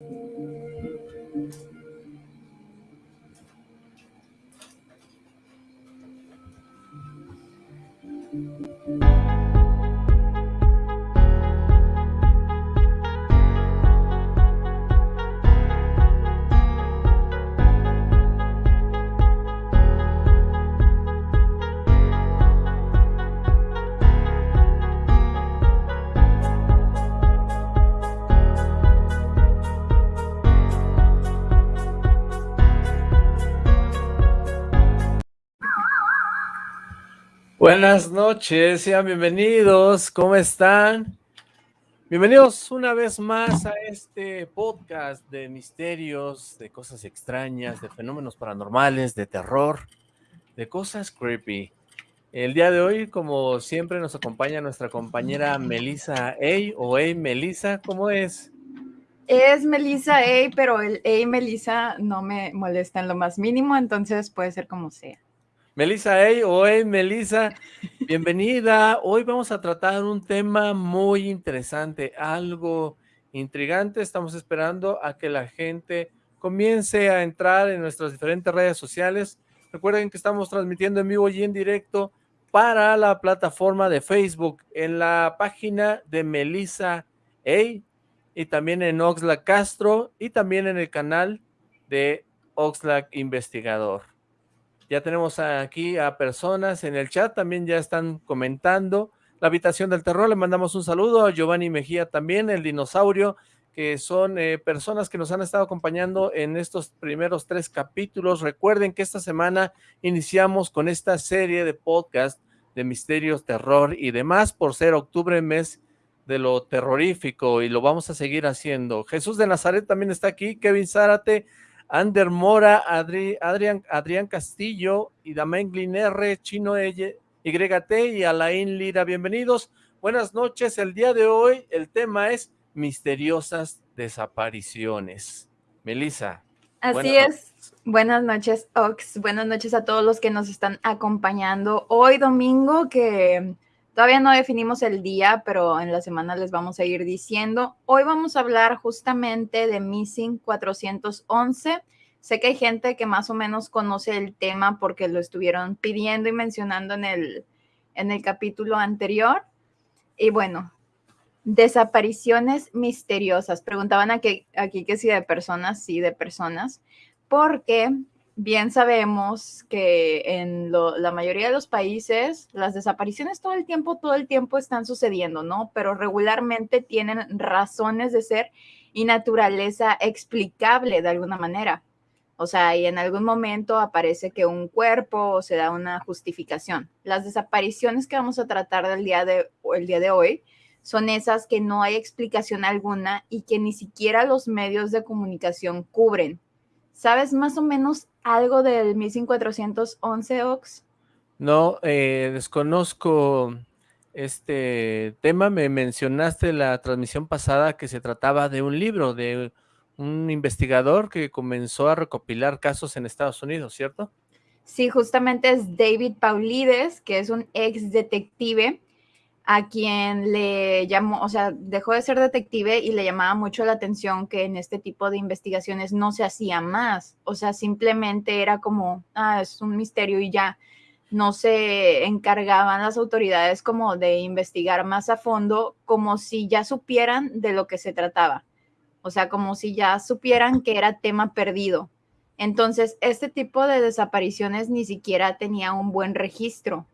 Thank mm -hmm. you. Buenas noches, sean bienvenidos, ¿cómo están? Bienvenidos una vez más a este podcast de misterios, de cosas extrañas, de fenómenos paranormales, de terror, de cosas creepy. El día de hoy, como siempre, nos acompaña nuestra compañera Melissa A. o A. Melissa, ¿cómo es? Es Melissa A, pero el A Melissa no me molesta en lo más mínimo, entonces puede ser como sea. Melissa hey, hoy Melissa, bienvenida. Hoy vamos a tratar un tema muy interesante, algo intrigante. Estamos esperando a que la gente comience a entrar en nuestras diferentes redes sociales. Recuerden que estamos transmitiendo en vivo y en directo para la plataforma de Facebook, en la página de Melissa A y también en Oxlack Castro y también en el canal de Oxlack Investigador. Ya tenemos aquí a personas en el chat, también ya están comentando. La habitación del terror, le mandamos un saludo a Giovanni Mejía también, el dinosaurio, que son eh, personas que nos han estado acompañando en estos primeros tres capítulos. Recuerden que esta semana iniciamos con esta serie de podcast de misterios, terror y demás, por ser octubre, mes de lo terrorífico, y lo vamos a seguir haciendo. Jesús de Nazaret también está aquí, Kevin Zárate, Ander Mora, Adrián, Adrián Castillo y Damain R, Chino YT y Alain Lira. Bienvenidos, buenas noches. El día de hoy el tema es misteriosas desapariciones. Melissa. Así es. Buenas noches, Ox. Buenas noches a todos los que nos están acompañando. Hoy domingo que Todavía no definimos el día, pero en la semana les vamos a ir diciendo. Hoy vamos a hablar justamente de Missing 411. Sé que hay gente que más o menos conoce el tema porque lo estuvieron pidiendo y mencionando en el, en el capítulo anterior. Y bueno, desapariciones misteriosas. Preguntaban aquí, aquí que si de personas, sí, de personas, porque bien sabemos que en la mayoría de los países las desapariciones todo el tiempo, todo el tiempo están sucediendo, ¿no? Pero regularmente tienen razones de ser y naturaleza explicable de alguna manera. O sea, y en algún momento aparece que un cuerpo o se da una justificación. Las desapariciones que vamos a tratar del día de, el día de hoy son esas que no hay explicación alguna y que ni siquiera los medios de comunicación cubren. ¿Sabes más o menos algo del 1411 Ox? No, eh, desconozco este tema. Me mencionaste la transmisión pasada que se trataba de un libro, de un investigador que comenzó a recopilar casos en Estados Unidos, ¿cierto? Sí, justamente es David Paulides, que es un ex detective a quien le llamó, o sea, dejó de ser detective y le llamaba mucho la atención que en este tipo de investigaciones no se hacía más, o sea, simplemente era como, ah, es un misterio y ya, no se encargaban las autoridades como de investigar más a fondo, como si ya supieran de lo que se trataba, o sea, como si ya supieran que era tema perdido. Entonces, este tipo de desapariciones ni siquiera tenía un buen registro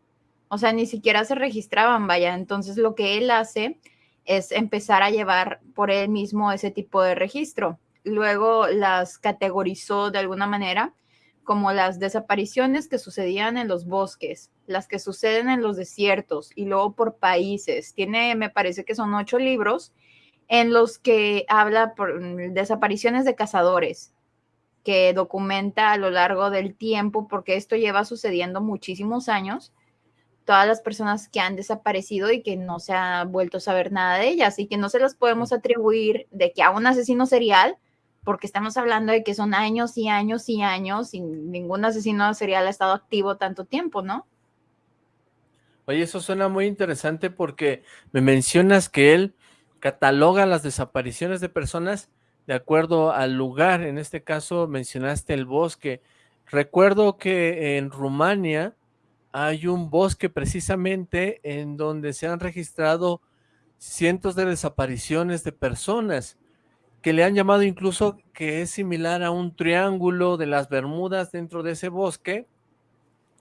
o sea, ni siquiera se registraban, vaya. Entonces lo que él hace es empezar a llevar por él mismo ese tipo de registro. Luego las categorizó de alguna manera como las desapariciones que sucedían en los bosques, las que suceden en los desiertos y luego por países. Tiene, me parece que son ocho libros en los que habla por mm, desapariciones de cazadores, que documenta a lo largo del tiempo, porque esto lleva sucediendo muchísimos años todas las personas que han desaparecido y que no se ha vuelto a saber nada de ellas y que no se las podemos atribuir de que a un asesino serial, porque estamos hablando de que son años y años y años y ningún asesino serial ha estado activo tanto tiempo, ¿no? Oye, eso suena muy interesante porque me mencionas que él cataloga las desapariciones de personas de acuerdo al lugar. En este caso mencionaste el bosque. Recuerdo que en Rumania hay un bosque precisamente en donde se han registrado cientos de desapariciones de personas que le han llamado incluso que es similar a un triángulo de las Bermudas dentro de ese bosque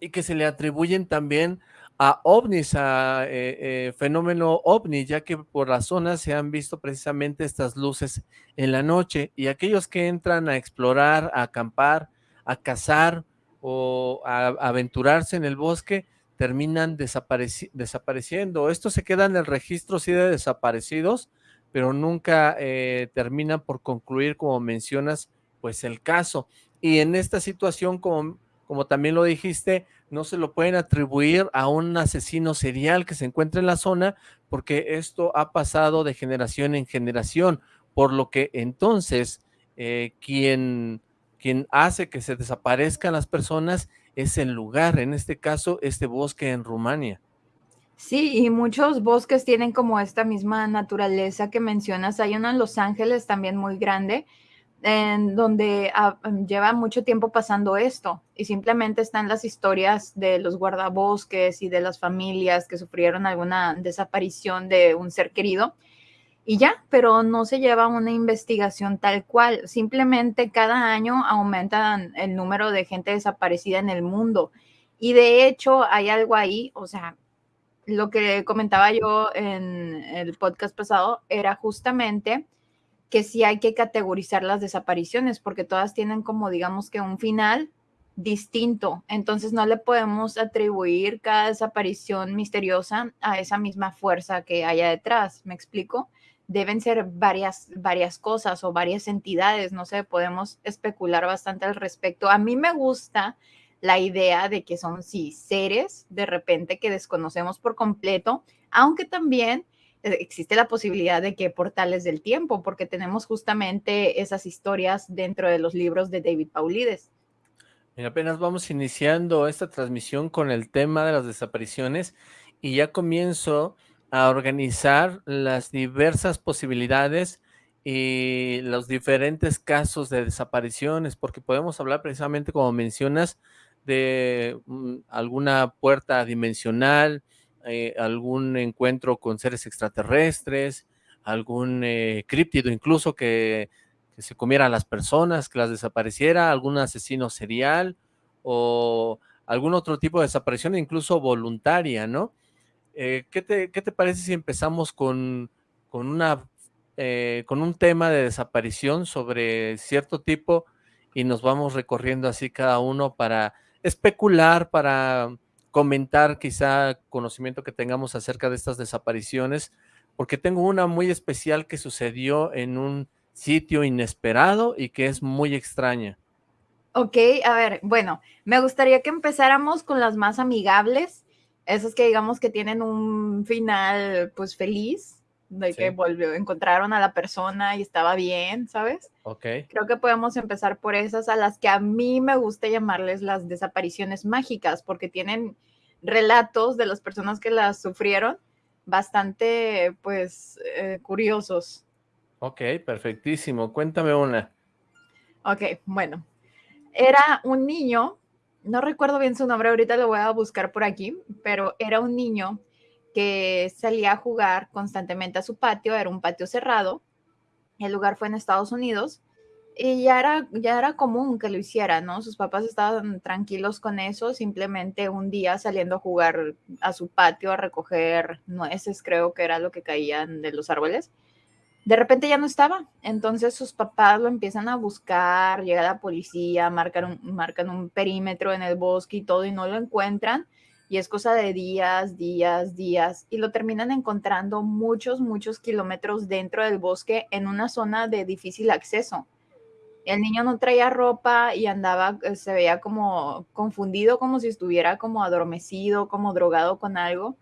y que se le atribuyen también a ovnis, a eh, eh, fenómeno ovni, ya que por la zona se han visto precisamente estas luces en la noche y aquellos que entran a explorar, a acampar, a cazar o a, aventurarse en el bosque terminan desapareciendo. Esto se queda en el registro sí de desaparecidos, pero nunca eh, terminan por concluir, como mencionas, pues el caso. Y en esta situación, como, como también lo dijiste, no se lo pueden atribuir a un asesino serial que se encuentra en la zona, porque esto ha pasado de generación en generación, por lo que entonces eh, quien, quien hace que se desaparezcan las personas es el lugar, en este caso este bosque en Rumania. Sí, y muchos bosques tienen como esta misma naturaleza que mencionas. Hay uno en Los Ángeles también muy grande, en donde ah, mm, lleva mucho tiempo pasando esto y simplemente están las historias de los guardabosques y de las familias que sufrieron alguna desaparición de un ser querido y ya, pero no se lleva una investigación tal cual. Simplemente cada año aumentan el número de gente desaparecida en el mundo. Y de hecho hay algo ahí, o sea, lo que comentaba yo en el podcast pasado era justamente que sí hay que categorizar las desapariciones porque todas tienen como digamos que un final distinto. Entonces no le podemos atribuir cada desaparición misteriosa a esa misma fuerza que haya detrás. ¿Me explico? Deben ser varias, varias cosas o varias entidades. No sé, podemos especular bastante al respecto. A mí me gusta la idea de que son sí seres de repente que desconocemos por completo, aunque también eh, existe la posibilidad de que portales del tiempo, porque tenemos justamente esas historias dentro de los libros de David Paulides. Apenas vamos iniciando esta transmisión con el tema de las desapariciones y ya comienzo a organizar las diversas posibilidades y los diferentes casos de desapariciones, porque podemos hablar precisamente, como mencionas, de mm, alguna puerta dimensional, eh, algún encuentro con seres extraterrestres, algún eh, críptido incluso que, se comiera a las personas, que las desapareciera, algún asesino serial o algún otro tipo de desaparición, incluso voluntaria, ¿no? Eh, ¿qué, te, ¿qué, te, parece si empezamos con, con, una, con un tema de desaparición sobre cierto tipo y nos vamos recorriendo así cada uno para especular, para comentar quizá conocimiento que tengamos acerca de estas desapariciones, porque tengo una muy especial que sucedió en un sitio inesperado y que es muy extraña. Ok, a ver, bueno, me gustaría que empezáramos con las más amigables, esas que digamos que tienen un final pues feliz, de que volvió, encontraron a la persona y estaba bien, ¿sabes? Ok. Creo que podemos empezar por esas a las que a mí me gusta llamarles las desapariciones mágicas, porque tienen relatos de las personas que las sufrieron bastante, pues, eh, curiosos. Ok, perfectísimo. Cuéntame una. Ok, bueno. Era un niño, no recuerdo bien su nombre, ahorita lo voy a buscar por aquí, pero era un niño que salía a jugar constantemente a su patio, era un patio cerrado, el lugar fue en Estados Unidos y ya era, ya era común que lo hiciera, ¿no? Sus papás estaban tranquilos con eso, simplemente un día saliendo a jugar a su patio a recoger nueces, creo que era lo que caían de los árboles. De repente ya no estaba, entonces sus papás lo empiezan a buscar, llega la policía, marcan un, marcan un perímetro en el bosque y todo y no lo encuentran. Y es cosa de días, días, días, y lo terminan encontrando muchos, muchos kilómetros dentro del bosque en una zona de difícil acceso. El niño no traía ropa y andaba, eh, se veía como confundido, como si estuviera como adormecido, como drogado con algo,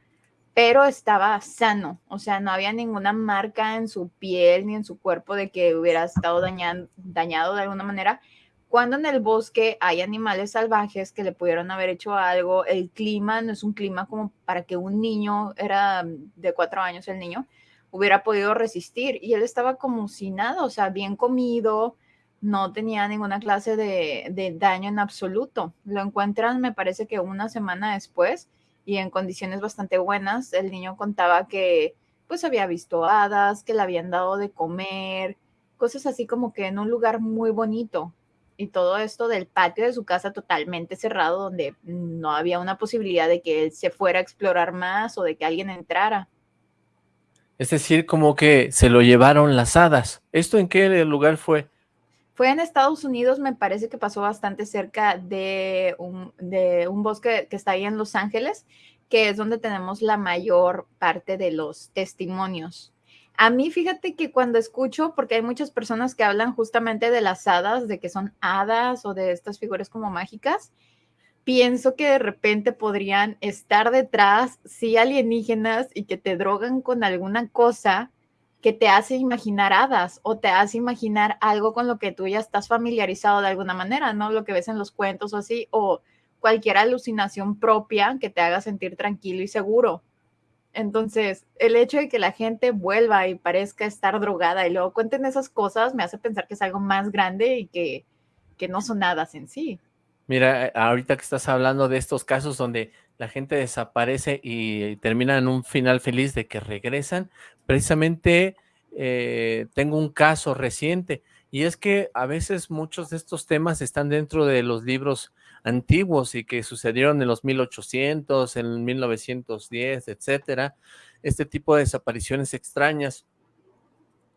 pero estaba sano, o sea, no había ninguna marca en su piel ni en su cuerpo de que hubiera estado dañado de alguna manera cuando en el bosque hay animales salvajes que le pudieron haber hecho algo, el clima no es un clima como para que un niño, era de cuatro años el niño, hubiera podido resistir. Y él estaba como si nada, o sea, bien comido, no tenía ninguna clase de, de daño en absoluto. Lo encuentran, me parece que una semana después y en condiciones bastante buenas. El niño contaba que pues había visto hadas, que le habían dado de comer, cosas así como que en un lugar muy bonito. Y todo esto del patio de su casa totalmente cerrado, donde no había una posibilidad de que él se fuera a explorar más o de que alguien entrara. Es decir, como que se lo llevaron las hadas. ¿Esto en qué lugar fue? Fue en Estados Unidos, me parece que pasó bastante cerca de un, bosque que está ahí en Los Ángeles, que es donde tenemos la mayor parte de los testimonios. A mí, fíjate que cuando escucho, porque hay muchas personas que hablan justamente de las hadas, de que son hadas o de estas figuras como mágicas, pienso que de repente podrían estar detrás, sí, alienígenas y que te drogan con alguna cosa que te hace imaginar hadas o te hace imaginar algo con lo que tú ya estás familiarizado de alguna manera, ¿no? Lo que ves en los cuentos o así, o cualquier alucinación propia que te haga sentir tranquilo y seguro. Entonces, el hecho de que la gente vuelva y parezca estar drogada y luego cuenten esas cosas me hace pensar que es algo más grande y que, que no son hadas en sí. Mira, eh, ahorita que estás hablando de estos casos donde la gente desaparece y termina en un final feliz de que regresan, precisamente eh, tengo un caso reciente, y es que a veces muchos de estos temas están dentro de los libros antiguos y que sucedieron en los 1800, en 1910, etcétera, este tipo de desapariciones extrañas,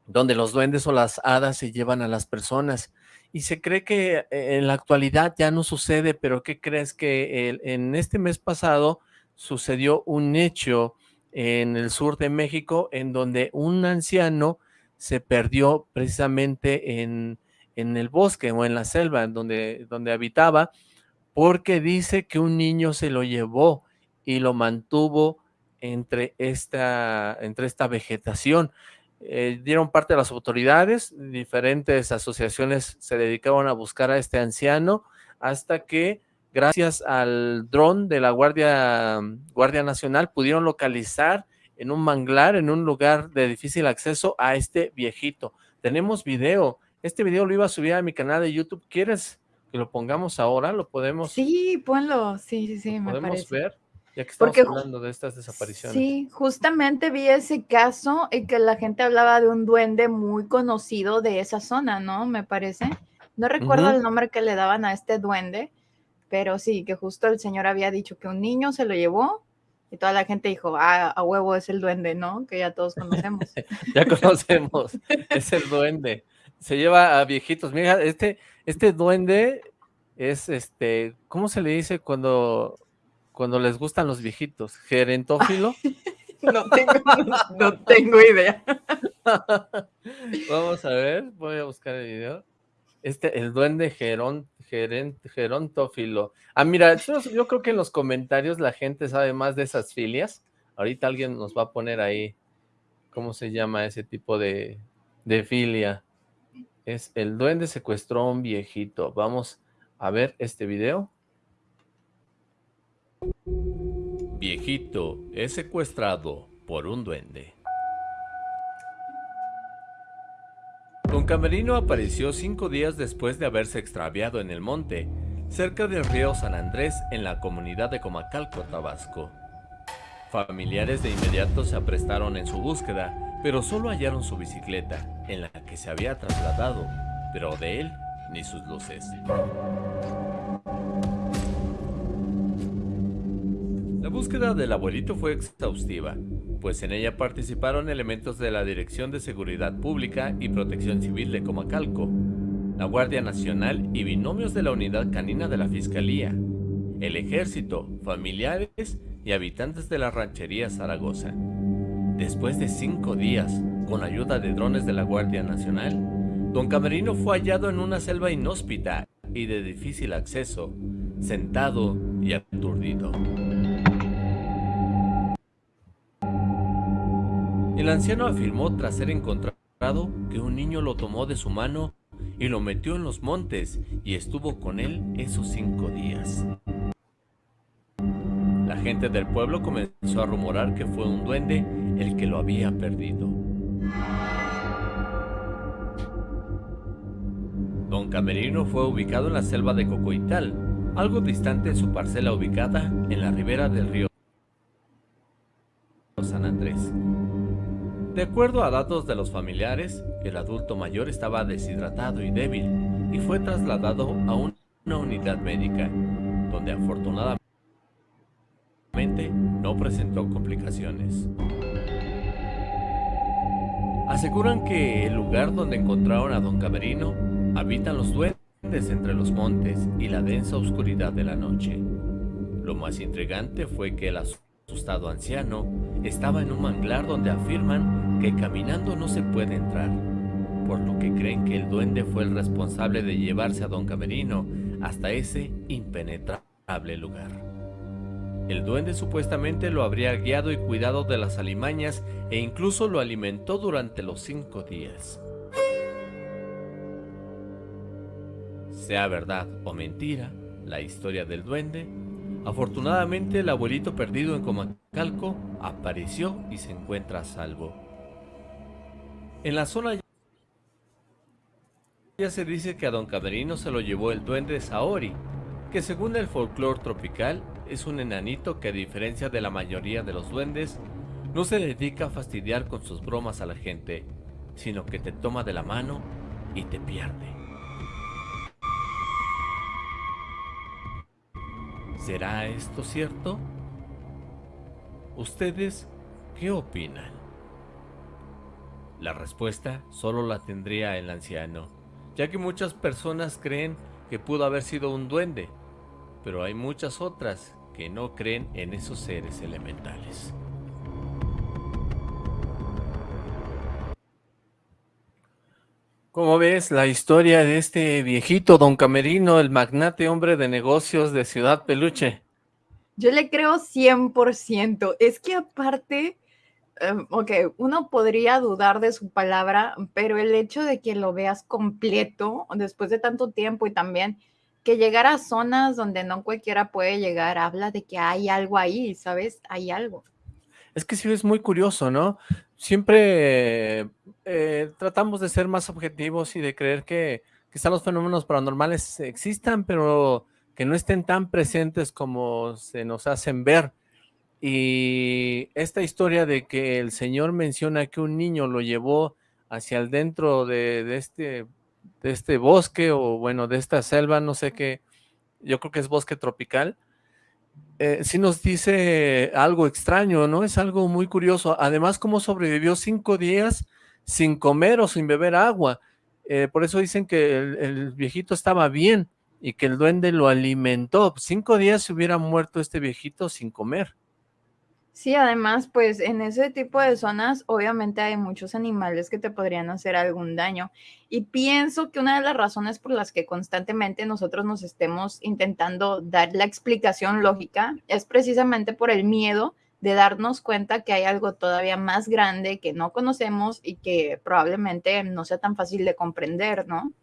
donde los duendes o las hadas se llevan a las personas, y se cree que eh, en la actualidad ya no sucede, pero ¿qué crees? Que en este mes pasado sucedió un hecho en el sur de México en donde un anciano se perdió precisamente en, en el bosque o en la selva donde, donde habitaba porque dice que un niño se lo llevó y lo mantuvo entre esta, entre esta vegetación. Eh, dieron parte a las autoridades, diferentes asociaciones se dedicaban a buscar a este anciano, hasta que gracias al dron de la Guardia, Guardia Nacional pudieron localizar en un manglar, en un lugar de difícil acceso a este viejito. Tenemos video, este video lo iba a subir a mi canal de YouTube, ¿quieres que lo pongamos ahora? ¿Lo podemos? Sí, ponlo, sí, sí, sí, me ¿Podemos ver? Ya que estamos hablando de estas desapariciones. Sí, justamente vi ese caso en que la gente hablaba de un duende muy conocido de esa zona, ¿no? Me parece. No recuerdo el nombre que le daban a este duende, pero sí, que justo el señor había dicho que un niño se lo llevó y toda la gente dijo, ah, a huevo es el duende, ¿no? Que ya todos conocemos. ya conocemos, es el duende. Se lleva a viejitos. Mira, este, este duende es este, ¿cómo se le dice cuando cuando les gustan los viejitos? ¿Gerentófilo? no, tengo, no, tengo idea. Vamos a ver, voy a buscar el video. Este, el duende gerón, gerontófilo. Ah, mira, yo, creo que en los comentarios la gente sabe más de esas filias. Ahorita alguien nos va a poner ahí cómo se llama ese tipo de, de filia. Es el duende secuestró a un viejito. Vamos a ver este video. Viejito es secuestrado por un duende. Don Camerino apareció cinco días después de haberse extraviado en el monte, cerca del río San Andrés en la comunidad de Comacalco, Tabasco. Familiares de inmediato se aprestaron en su búsqueda, pero solo hallaron su bicicleta, en la que se había trasladado, pero de él ni sus luces. La búsqueda del abuelito fue exhaustiva, pues en ella participaron elementos de la Dirección de Seguridad Pública y Protección Civil de Comacalco, la Guardia Nacional y binomios de la Unidad Canina de la Fiscalía, el Ejército, familiares y habitantes de la ranchería Zaragoza. Después de cinco días, con ayuda de drones de la Guardia Nacional, Don Camerino fue hallado en una selva inhóspita y de difícil acceso, sentado y aturdido. El anciano afirmó tras ser encontrado que un niño lo tomó de su mano y lo metió en los montes y estuvo con él esos cinco días. La gente del pueblo comenzó a rumorar que fue un duende el que lo había perdido. Don Camerino fue ubicado en la selva de Cocoital, algo distante de su parcela ubicada en la ribera del río San Andrés. De acuerdo a datos de los familiares, el adulto mayor estaba deshidratado y débil y fue trasladado a una unidad médica, donde afortunadamente no presentó complicaciones. Aseguran que el lugar donde encontraron a don Camerino habitan los duendes entre los montes y la densa oscuridad de la noche. Lo más intrigante fue que el asustado anciano estaba en un manglar donde afirman que caminando no se puede entrar, por lo que creen que el duende fue el responsable de llevarse a don Camerino hasta ese impenetrable lugar. El duende supuestamente lo habría guiado y cuidado de las alimañas e incluso lo alimentó durante los cinco días. Sea verdad o mentira, la historia del duende, afortunadamente el abuelito perdido en Comacalco apareció y se encuentra a salvo. En la zona ya se dice que a don Camerino se lo llevó el duende Saori, que según el folclore tropical es un enanito que a diferencia de la mayoría de los duendes, no se dedica a fastidiar con sus bromas a la gente, sino que te toma de la mano y te pierde. ¿Será esto cierto? ¿Ustedes qué opinan? La respuesta solo la tendría el anciano, ya que muchas personas creen que pudo haber sido un duende, pero hay muchas otras que no creen en esos seres elementales. ¿Cómo ves la historia de este viejito don Camerino, el magnate hombre de negocios de Ciudad Peluche? Yo le creo 100%. Es que aparte, em, ok, uno podría dudar de su palabra, pero el hecho de que lo veas completo después de tanto tiempo y también que llegar a zonas donde no cualquiera puede llegar, habla de que hay algo ahí, ¿sabes? Hay algo. Es que sí es muy curioso, ¿no? Siempre eh, tratamos de ser más objetivos y de creer que quizá los fenómenos paranormales existan, pero que no estén tan presentes como se nos hacen ver. Y esta historia de que el señor menciona que un niño lo llevó hacia el dentro de, de este de este bosque o bueno, de esta selva, no sé qué, yo creo que es bosque tropical, eh, nos dice algo extraño, ¿no? Es algo muy curioso. Además, cómo sobrevivió cinco días sin comer o sin beber agua. Eh, por eso dicen que el, viejito estaba bien y que el duende lo alimentó. Cinco días se hubiera muerto este viejito sin comer. Sí, además, pues en ese tipo de zonas obviamente hay muchos animales que te podrían hacer algún daño. Y pienso que una de las razones por las que constantemente nosotros nos estemos intentando dar la explicación lógica es precisamente por el miedo de darnos cuenta que hay algo todavía más grande que no conocemos y que probablemente no sea tan fácil de comprender, ¿no?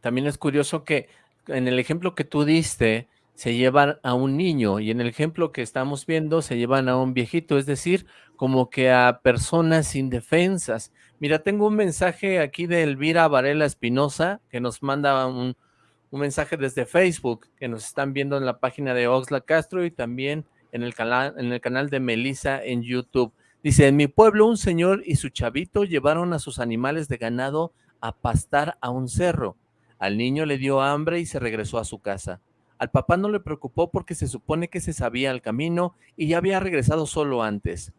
También es curioso que en el ejemplo que tú diste, se llevan a un niño y en el ejemplo que estamos viendo se llevan a un viejito, es decir, como que a personas indefensas. Mira, tengo un mensaje aquí de Elvira Varela Espinosa que nos manda un, mensaje desde Facebook, que nos están viendo en la página de Oxla Castro y también en el, canal, en el canal de Melissa en YouTube. Dice, en mi pueblo un señor y su chavito llevaron a sus animales de ganado a pastar a un cerro. Al niño le dio hambre y se regresó a su casa. Al papá no le preocupó porque se supone que se sabía el camino y ya había regresado solo antes.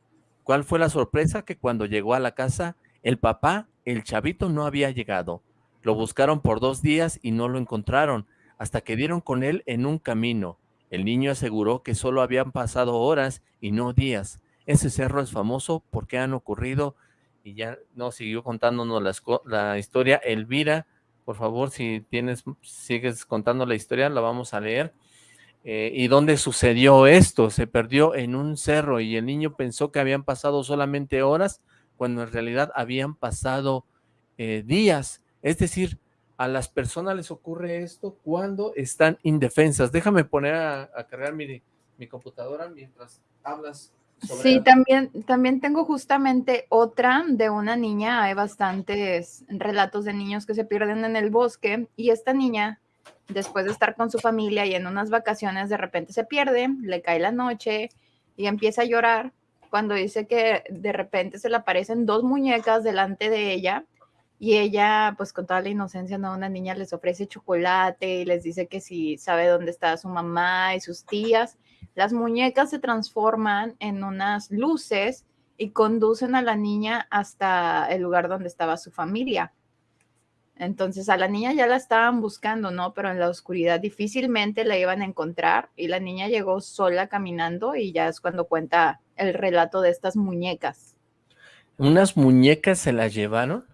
¿Cuál fue la sorpresa? Que cuando llegó a la casa, el papá, el chavito, no había llegado. Lo buscaron por dos días y no lo encontraron, hasta que dieron con él en un camino. El niño aseguró que solo habían pasado horas y no días. Ese cerro es famoso porque han ocurrido, y ya no siguió contándonos la, la historia, Elvira, por favor, si tienes, sigues contando la historia, la vamos a leer. Eh, ¿Y dónde sucedió esto? Se perdió en un cerro y el niño pensó que habían pasado solamente horas, cuando en realidad habían pasado eh, días. Es decir, a las personas les ocurre esto cuando están indefensas. Déjame poner a, cargar mi, mi computadora mientras hablas Sí, también, también tengo justamente otra de una niña. Hay bastantes relatos de niños que se pierden en el bosque y esta niña, después de estar con su familia y en unas vacaciones, de repente se pierde, le cae la noche y empieza a llorar cuando dice que de repente se le aparecen dos muñecas delante de ella y ella, pues con toda la inocencia, ¿no? Una niña les ofrece chocolate y les dice que si sabe dónde está su mamá y sus tías las muñecas se transforman en unas luces y conducen a la niña hasta el lugar donde estaba su familia. Entonces a la niña ya la estaban buscando, ¿no? Pero en la oscuridad difícilmente la iban a encontrar y la niña llegó sola caminando y ya es cuando cuenta el relato de estas muñecas. ¿Unas muñecas se las llevaron?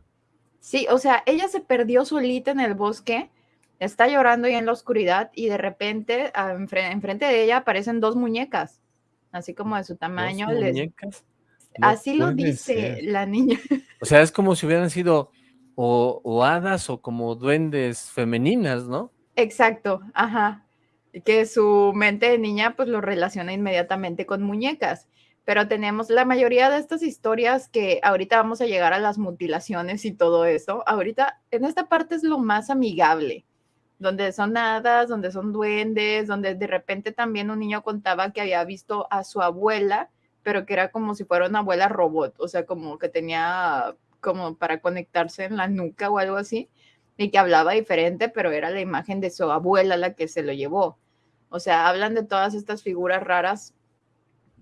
Sí, o sea, ella se perdió solita en el bosque está llorando y en la oscuridad y de repente ah, enfrente de ella aparecen dos muñecas, así como de su tamaño. muñecas? así lo dice la niña. O sea, es como si hubieran sido o, hadas o como duendes femeninas, ¿no? Exacto, ajá. Que su mente de niña pues lo relaciona inmediatamente con muñecas. Pero tenemos la mayoría de estas historias que ahorita vamos a llegar a las mutilaciones y todo eso. Ahorita en esta parte es lo más amigable donde son hadas, donde son duendes, donde de repente también un niño contaba que había visto a su abuela, pero que era como si fuera una abuela robot, o sea, como que tenía como para conectarse en la nuca o algo así, y que hablaba diferente, pero era la imagen de su abuela la que se lo llevó. O sea, hablan de todas estas figuras raras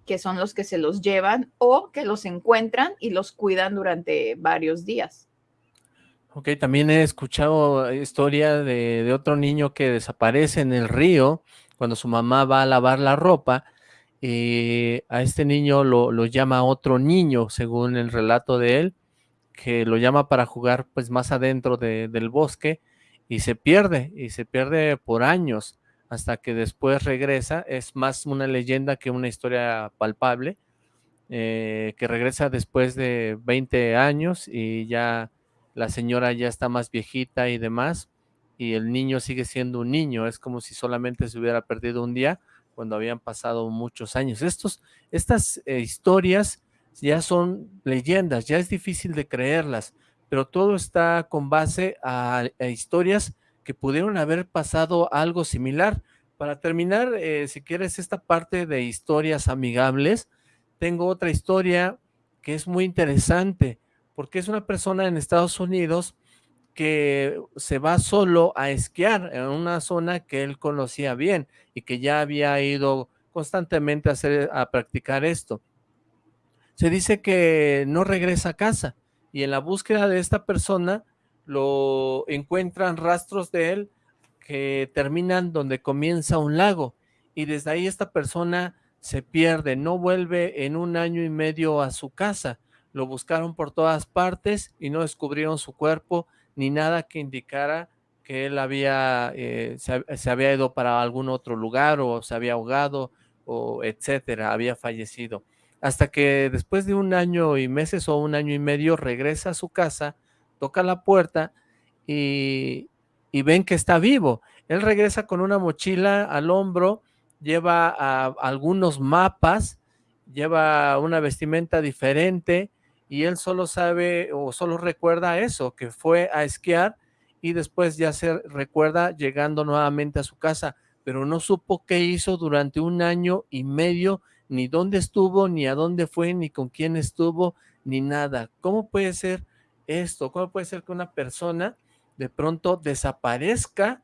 que son los que se los llevan o que los encuentran y los cuidan durante varios días. Ok, también he escuchado historia de, otro niño que desaparece en el río cuando su mamá va a lavar la ropa y a este niño lo, llama otro niño, según el relato de él, que lo llama para jugar pues más adentro del bosque y se pierde, y se pierde por años, hasta que después regresa, es más una leyenda que una historia palpable, eh, que regresa después de 20 años y ya la señora ya está más viejita y demás, y el niño sigue siendo un niño, es como si solamente se hubiera perdido un día cuando habían pasado muchos años. Estos, estas eh, historias ya son leyendas, ya es difícil de creerlas, pero todo está con base a, historias que pudieron haber pasado algo similar. Para terminar, eh, si quieres esta parte de historias amigables, tengo otra historia que es muy interesante porque es una persona en Estados Unidos que se va solo a esquiar en una zona que él conocía bien y que ya había ido constantemente a, hacer, a practicar esto. Se dice que no regresa a casa y en la búsqueda de esta persona lo encuentran rastros de él que terminan donde comienza un lago y desde ahí esta persona se pierde, no vuelve en un año y medio a su casa lo buscaron por todas partes y no descubrieron su cuerpo ni nada que indicara que él había, eh, se, había ido para algún otro lugar o se había ahogado o etcétera, había fallecido. Hasta que después de un año y meses o un año y medio regresa a su casa, toca la puerta y, y ven que está vivo. Él regresa con una mochila al hombro, lleva algunos mapas, lleva una vestimenta diferente y él solo sabe o solo recuerda eso, que fue a esquiar y después ya se recuerda llegando nuevamente a su casa, pero no supo qué hizo durante un año y medio, ni dónde estuvo, ni a dónde fue, ni con quién estuvo, ni nada. ¿Cómo puede ser esto? ¿Cómo puede ser que una persona de pronto desaparezca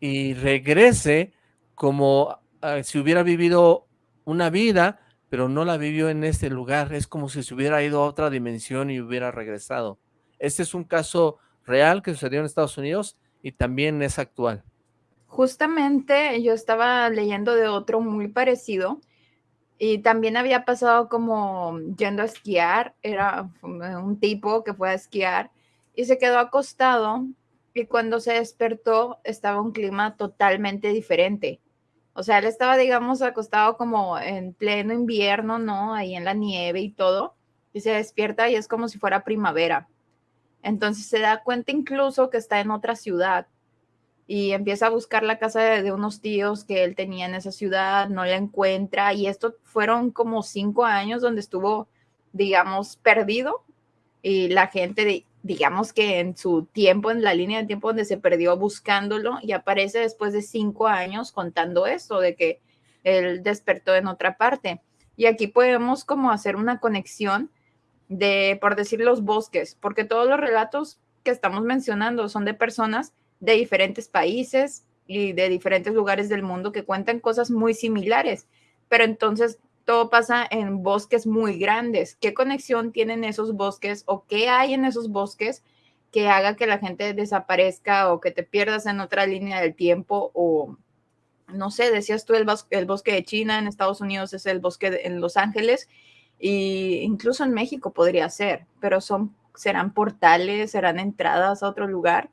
y regrese como ah, si hubiera vivido una vida, pero no la vivió en este lugar. Es como si se hubiera ido a otra dimensión y hubiera regresado. Este es un caso real que sucedió en Estados Unidos y también es actual. Justamente yo estaba leyendo de otro muy parecido y también había pasado como yendo a esquiar. Era un tipo que fue a esquiar y se quedó acostado y cuando se despertó estaba un clima totalmente diferente o sea, él estaba, digamos, acostado como en pleno invierno, ¿no? Ahí en la nieve y todo. Y se despierta y es como si fuera primavera. Entonces se da cuenta incluso que está en otra ciudad. y empieza a buscar la casa de, unos tíos que él tenía en esa ciudad, no la encuentra y esto fueron como cinco años donde estuvo, digamos, perdido y la gente, digamos que en su tiempo, en la línea de tiempo donde se perdió buscándolo y aparece después de cinco años contando esto, de que él despertó en otra parte. Y aquí podemos como hacer una conexión de, por decir, los bosques, porque todos los relatos que estamos mencionando son de personas de diferentes países y de diferentes lugares del mundo que cuentan cosas muy similares, pero entonces todo pasa en bosques muy grandes. ¿Qué conexión tienen esos bosques o qué hay en esos bosques que haga que la gente desaparezca o que te pierdas en otra línea del tiempo o no sé, decías tú el, el bosque de China en Estados Unidos es el bosque en Los Ángeles y incluso en México podría ser, pero son serán portales, serán entradas a otro lugar.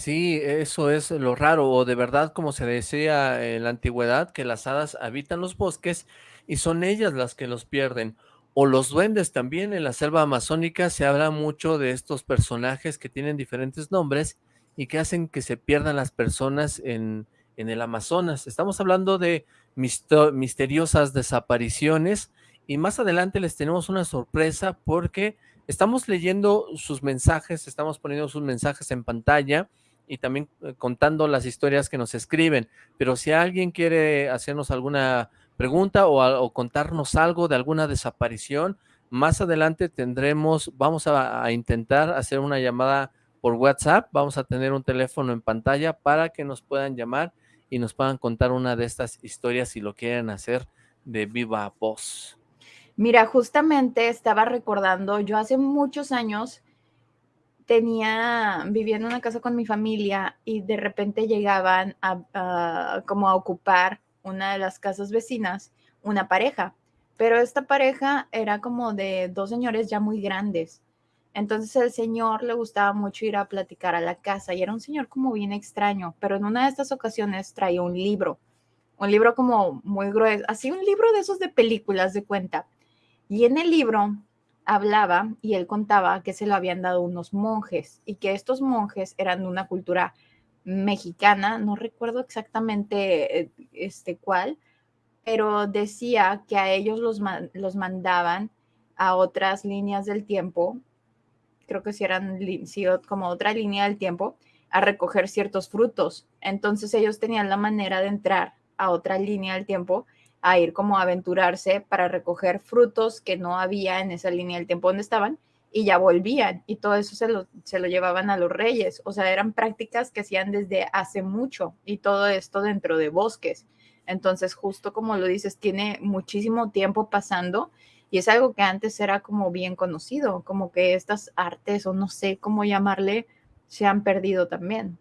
Sí, eso es lo raro, o de verdad, como se decía en la antigüedad, que las hadas habitan los bosques y son ellas las que los pierden. O los duendes también, en la selva amazónica se habla mucho de estos personajes que tienen diferentes nombres y que hacen que se pierdan las personas en, en el Amazonas. Estamos hablando de misteriosas desapariciones y más adelante les tenemos una sorpresa porque estamos leyendo sus mensajes, estamos poniendo sus mensajes en pantalla y también eh, contando las historias que nos escriben. Pero si alguien quiere hacernos alguna pregunta o, contarnos algo de alguna desaparición, más adelante tendremos, vamos a, a, intentar hacer una llamada por WhatsApp, vamos a tener un teléfono en pantalla para que nos puedan llamar y nos puedan contar una de estas historias si lo quieren hacer de viva voz. Mira, justamente estaba recordando, yo hace muchos años tenía, vivía en una casa con mi familia y de repente llegaban a, como a ocupar una de las casas vecinas, una pareja, pero esta pareja era como de dos señores ya muy grandes. Entonces el señor le gustaba mucho ir a platicar a la casa y era un señor como bien extraño, pero en una de estas ocasiones traía un libro, un libro como muy grueso, así un libro de esos de películas de cuenta. Y en el libro hablaba y él contaba que se lo habían dado unos monjes y que estos monjes eran de una cultura mexicana, no recuerdo exactamente eh, este cuál, pero decía que a ellos los, los mandaban a otras líneas del tiempo, creo que si eran como otra línea del tiempo, a recoger ciertos frutos. Entonces ellos tenían la manera de entrar a otra línea del tiempo a ir como a aventurarse para recoger frutos que no había en esa línea del tiempo donde estaban y ya volvían y todo eso se lo, se lo llevaban a los reyes. O sea, eran prácticas que hacían desde hace mucho y todo esto dentro de bosques. Entonces, justo como lo dices, tiene muchísimo tiempo pasando y es algo que antes era como bien conocido, como que estas artes o no sé cómo llamarle, se han perdido también.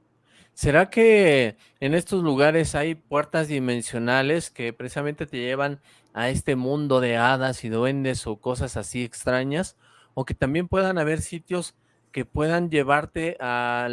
¿Será que en estos lugares hay puertas dimensionales que precisamente te llevan a este mundo de hadas y duendes o cosas así extrañas? O que también puedan haber sitios que puedan llevarte a,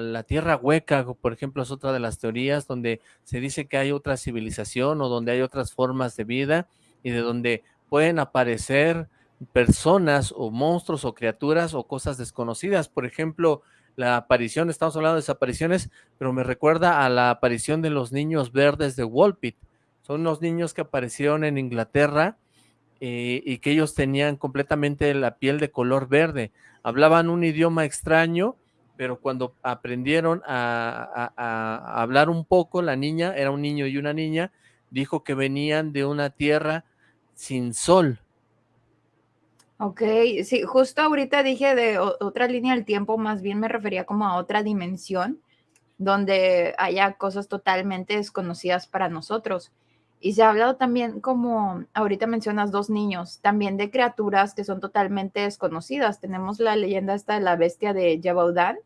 la tierra hueca, por ejemplo, es otra de las teorías donde se dice que hay otra civilización o donde hay otras formas de vida y de donde pueden aparecer personas o monstruos o criaturas o cosas desconocidas. Por ejemplo, la aparición, estamos hablando de desapariciones, pero me recuerda a la aparición de los niños verdes de Walpit. Son los niños que aparecieron en Inglaterra eh, y que ellos tenían completamente la piel de color verde. Hablaban un idioma extraño, pero cuando aprendieron a hablar un poco, la niña, era un niño y una niña, dijo que venían de una tierra sin sol, Ok, sí, justo ahorita dije de otra línea del tiempo, más bien me refería como a otra dimensión donde haya cosas totalmente desconocidas para nosotros. Y se ha hablado también, como ahorita mencionas dos niños, también de criaturas que son totalmente desconocidas. Tenemos la leyenda esta de la bestia de Yabaudan,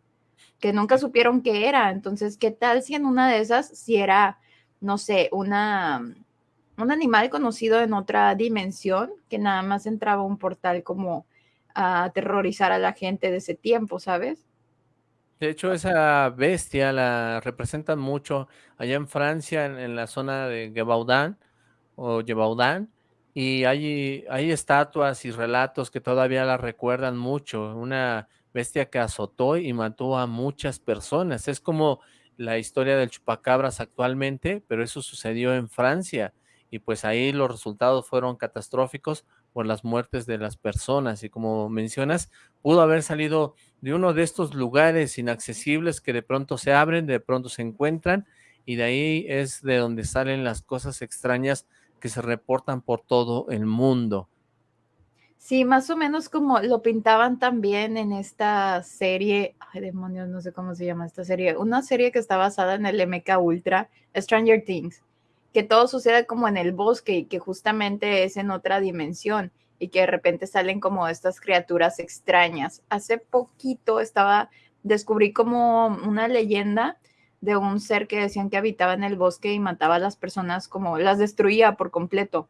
que nunca supieron qué era. Entonces, ¿qué tal si en una de esas, si era, no sé, una, un animal conocido en otra dimensión que nada más entraba a un portal como a aterrorizar a la gente de ese tiempo, ¿sabes? De hecho, esa bestia la representan mucho allá en Francia, en, la zona de Gebaudan o Gebaudan, y hay, hay estatuas y relatos que todavía la recuerdan mucho. Una bestia que azotó y mató a muchas personas. Es como la historia del chupacabras actualmente, pero eso sucedió en Francia y pues ahí los resultados fueron catastróficos por las muertes de las personas y como mencionas, pudo haber salido de uno de estos lugares inaccesibles que de pronto se abren, de pronto se encuentran y de ahí es de donde salen las cosas extrañas que se reportan por todo el mundo. Sí, más o menos como lo pintaban también en esta serie, ay demonios, no sé cómo se llama esta serie, una serie que está basada en el MK Ultra, Stranger Things, que todo sucede como en el bosque y que justamente es en otra dimensión y que de repente salen como estas criaturas extrañas. Hace poquito estaba, descubrí como una leyenda de un ser que decían que habitaba en el bosque y mataba a las personas como las destruía por completo.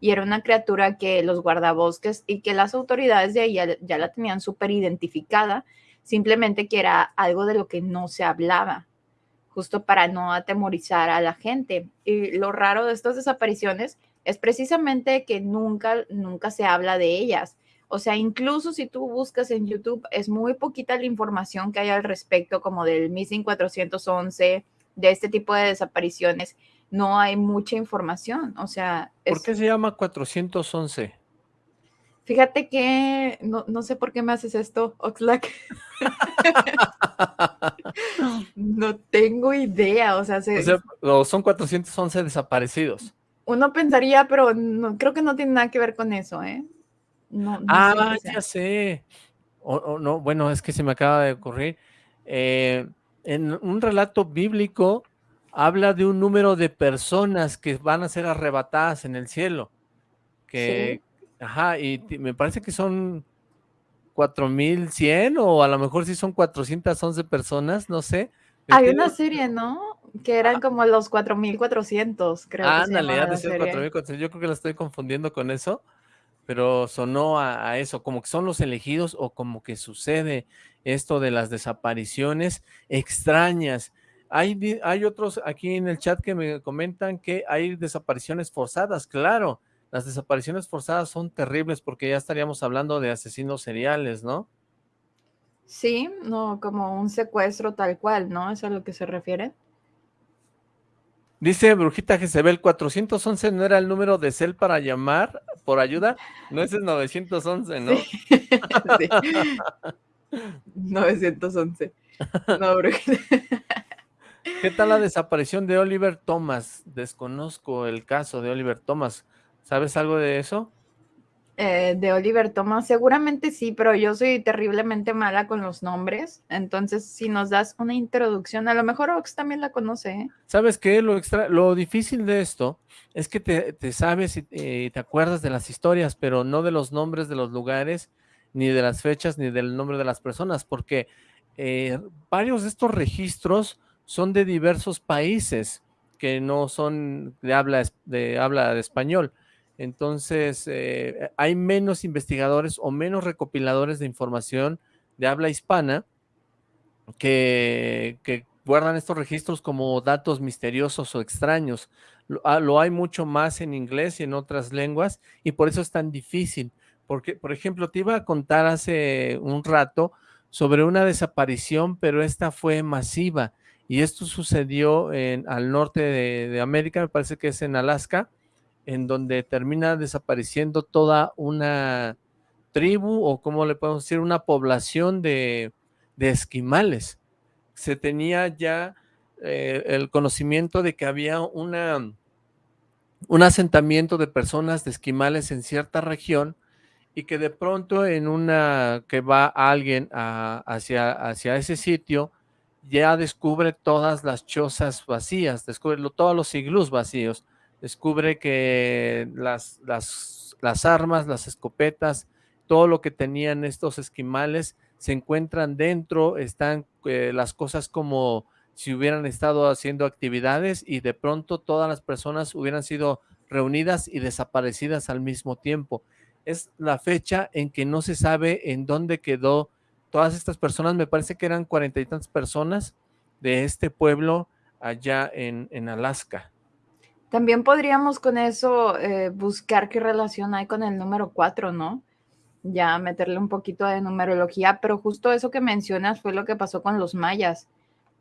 Y era una criatura que los guardabosques y que las autoridades de ahí ya, la tenían súper identificada, simplemente que era algo de lo que no se hablaba, justo para no atemorizar a la gente. Y lo raro de estas desapariciones es precisamente que nunca, nunca se habla de ellas. O sea, incluso si tú buscas en YouTube, es muy poquita la información que hay al respecto, como del Missing 411, de este tipo de desapariciones. No hay mucha información. O sea. ¿Por qué se llama 411? Fíjate que no, sé por qué me haces esto, Oxlack. no tengo idea. O sea, son 411 desaparecidos. Uno pensaría, pero no, creo que no tiene nada que ver con eso, ¿eh? ah, ya sé. O, no, bueno, es que se me acaba de ocurrir. Eh, en un relato bíblico habla de un número de personas que van a ser arrebatadas en el cielo. Que, ajá, y me parece que son 4100 o a lo mejor sí son 411 personas, no sé. Hay una serie, ¿no? Que eran como los 4400, creo. Ah, ándale, de ser 4400. Yo creo que la estoy confundiendo con eso pero sonó a, eso, como que son los elegidos o como que sucede esto de las desapariciones extrañas. Hay, hay otros aquí en el chat que me comentan que hay desapariciones forzadas, claro, las desapariciones forzadas son terribles porque ya estaríamos hablando de asesinos seriales, ¿no? Sí, no, como un secuestro tal cual, ¿no? ¿Es a lo que se refiere? Dice Brujita Jezebel, 411 no era el número de cel para llamar por ayuda. No, ese es 911, ¿no? Sí. 911. No, Brujita. ¿Qué tal la desaparición de Oliver Thomas? Desconozco el caso de Oliver Thomas. ¿Sabes algo de eso? Eh, de Oliver Thomas, seguramente sí, pero yo soy terriblemente mala con los nombres, entonces si nos das una introducción, a lo mejor Ox también la conoce. ¿eh? ¿Sabes qué? Lo, extra, lo difícil de esto es que te, sabes y eh, te acuerdas de las historias, pero no de los nombres de los lugares, ni de las fechas, ni del nombre de las personas, porque varios de estos registros son de diversos países que no son de habla de, habla de español. Entonces, eh, hay menos investigadores o menos recopiladores de información de habla hispana que, guardan estos registros como datos misteriosos o extraños. Ah, lo, hay mucho más en inglés y en otras lenguas y por eso es tan difícil. Porque, por ejemplo, te iba a contar hace un rato sobre una desaparición, pero esta fue masiva. Y esto sucedió en, al norte de, de América, me parece que es en Alaska, en donde termina desapareciendo toda una tribu o como le podemos decir, una población de, esquimales. Se tenía ya eh, el conocimiento de que había una, un asentamiento de personas de esquimales en cierta región y que de pronto en una que va alguien hacia, hacia ese sitio, ya descubre todas las chozas vacías, descubre todos los iglús vacíos descubre que las, las, armas, las escopetas, todo lo que tenían estos esquimales se encuentran dentro, están eh, las cosas como si hubieran estado haciendo actividades y de pronto todas las personas hubieran sido reunidas y desaparecidas al mismo tiempo. Es la fecha en que no se sabe en dónde quedó todas estas personas, me parece que eran cuarenta y tantas personas de este pueblo allá en, en Alaska. También podríamos con eso eh, buscar qué relación hay con el número 4, ¿no? Ya meterle un poquito de numerología, pero justo eso que mencionas fue lo que pasó con los mayas,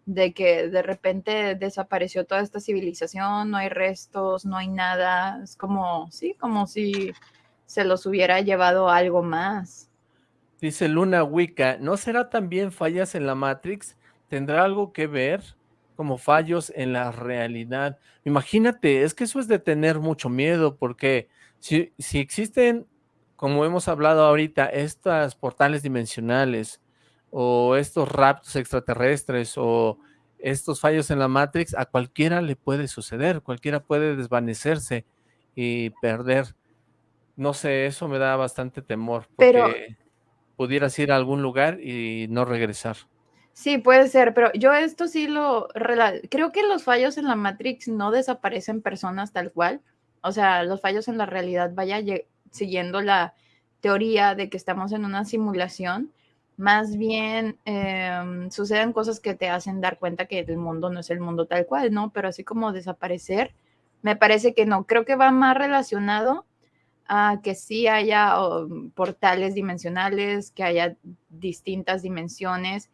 de que de repente desapareció toda esta civilización, no hay restos, no hay nada, es como, sí, como si se los hubiera llevado algo más. Dice Luna Wicca, ¿no será también fallas en la Matrix? ¿Tendrá algo que ver como fallos en la realidad? Imagínate, es que eso es de tener mucho miedo, porque si, si existen, como hemos hablado ahorita, estas portales dimensionales, o estos raptos extraterrestres o estos fallos en la Matrix, a cualquiera le puede suceder, cualquiera puede desvanecerse y perder. No sé, eso me da bastante temor, porque pudieras ir a algún lugar y no regresar. Sí, puede ser, pero yo esto sí lo... Creo que los fallos en la Matrix no desaparecen personas tal cual. O sea, los fallos en la realidad, vaya siguiendo la teoría de que estamos en una simulación, más bien em, suceden cosas que te hacen dar cuenta que el mundo no es el mundo tal cual, ¿no? Pero así como desaparecer, me parece que no. Creo que va más relacionado a que sí haya portales dimensionales, que haya distintas dimensiones.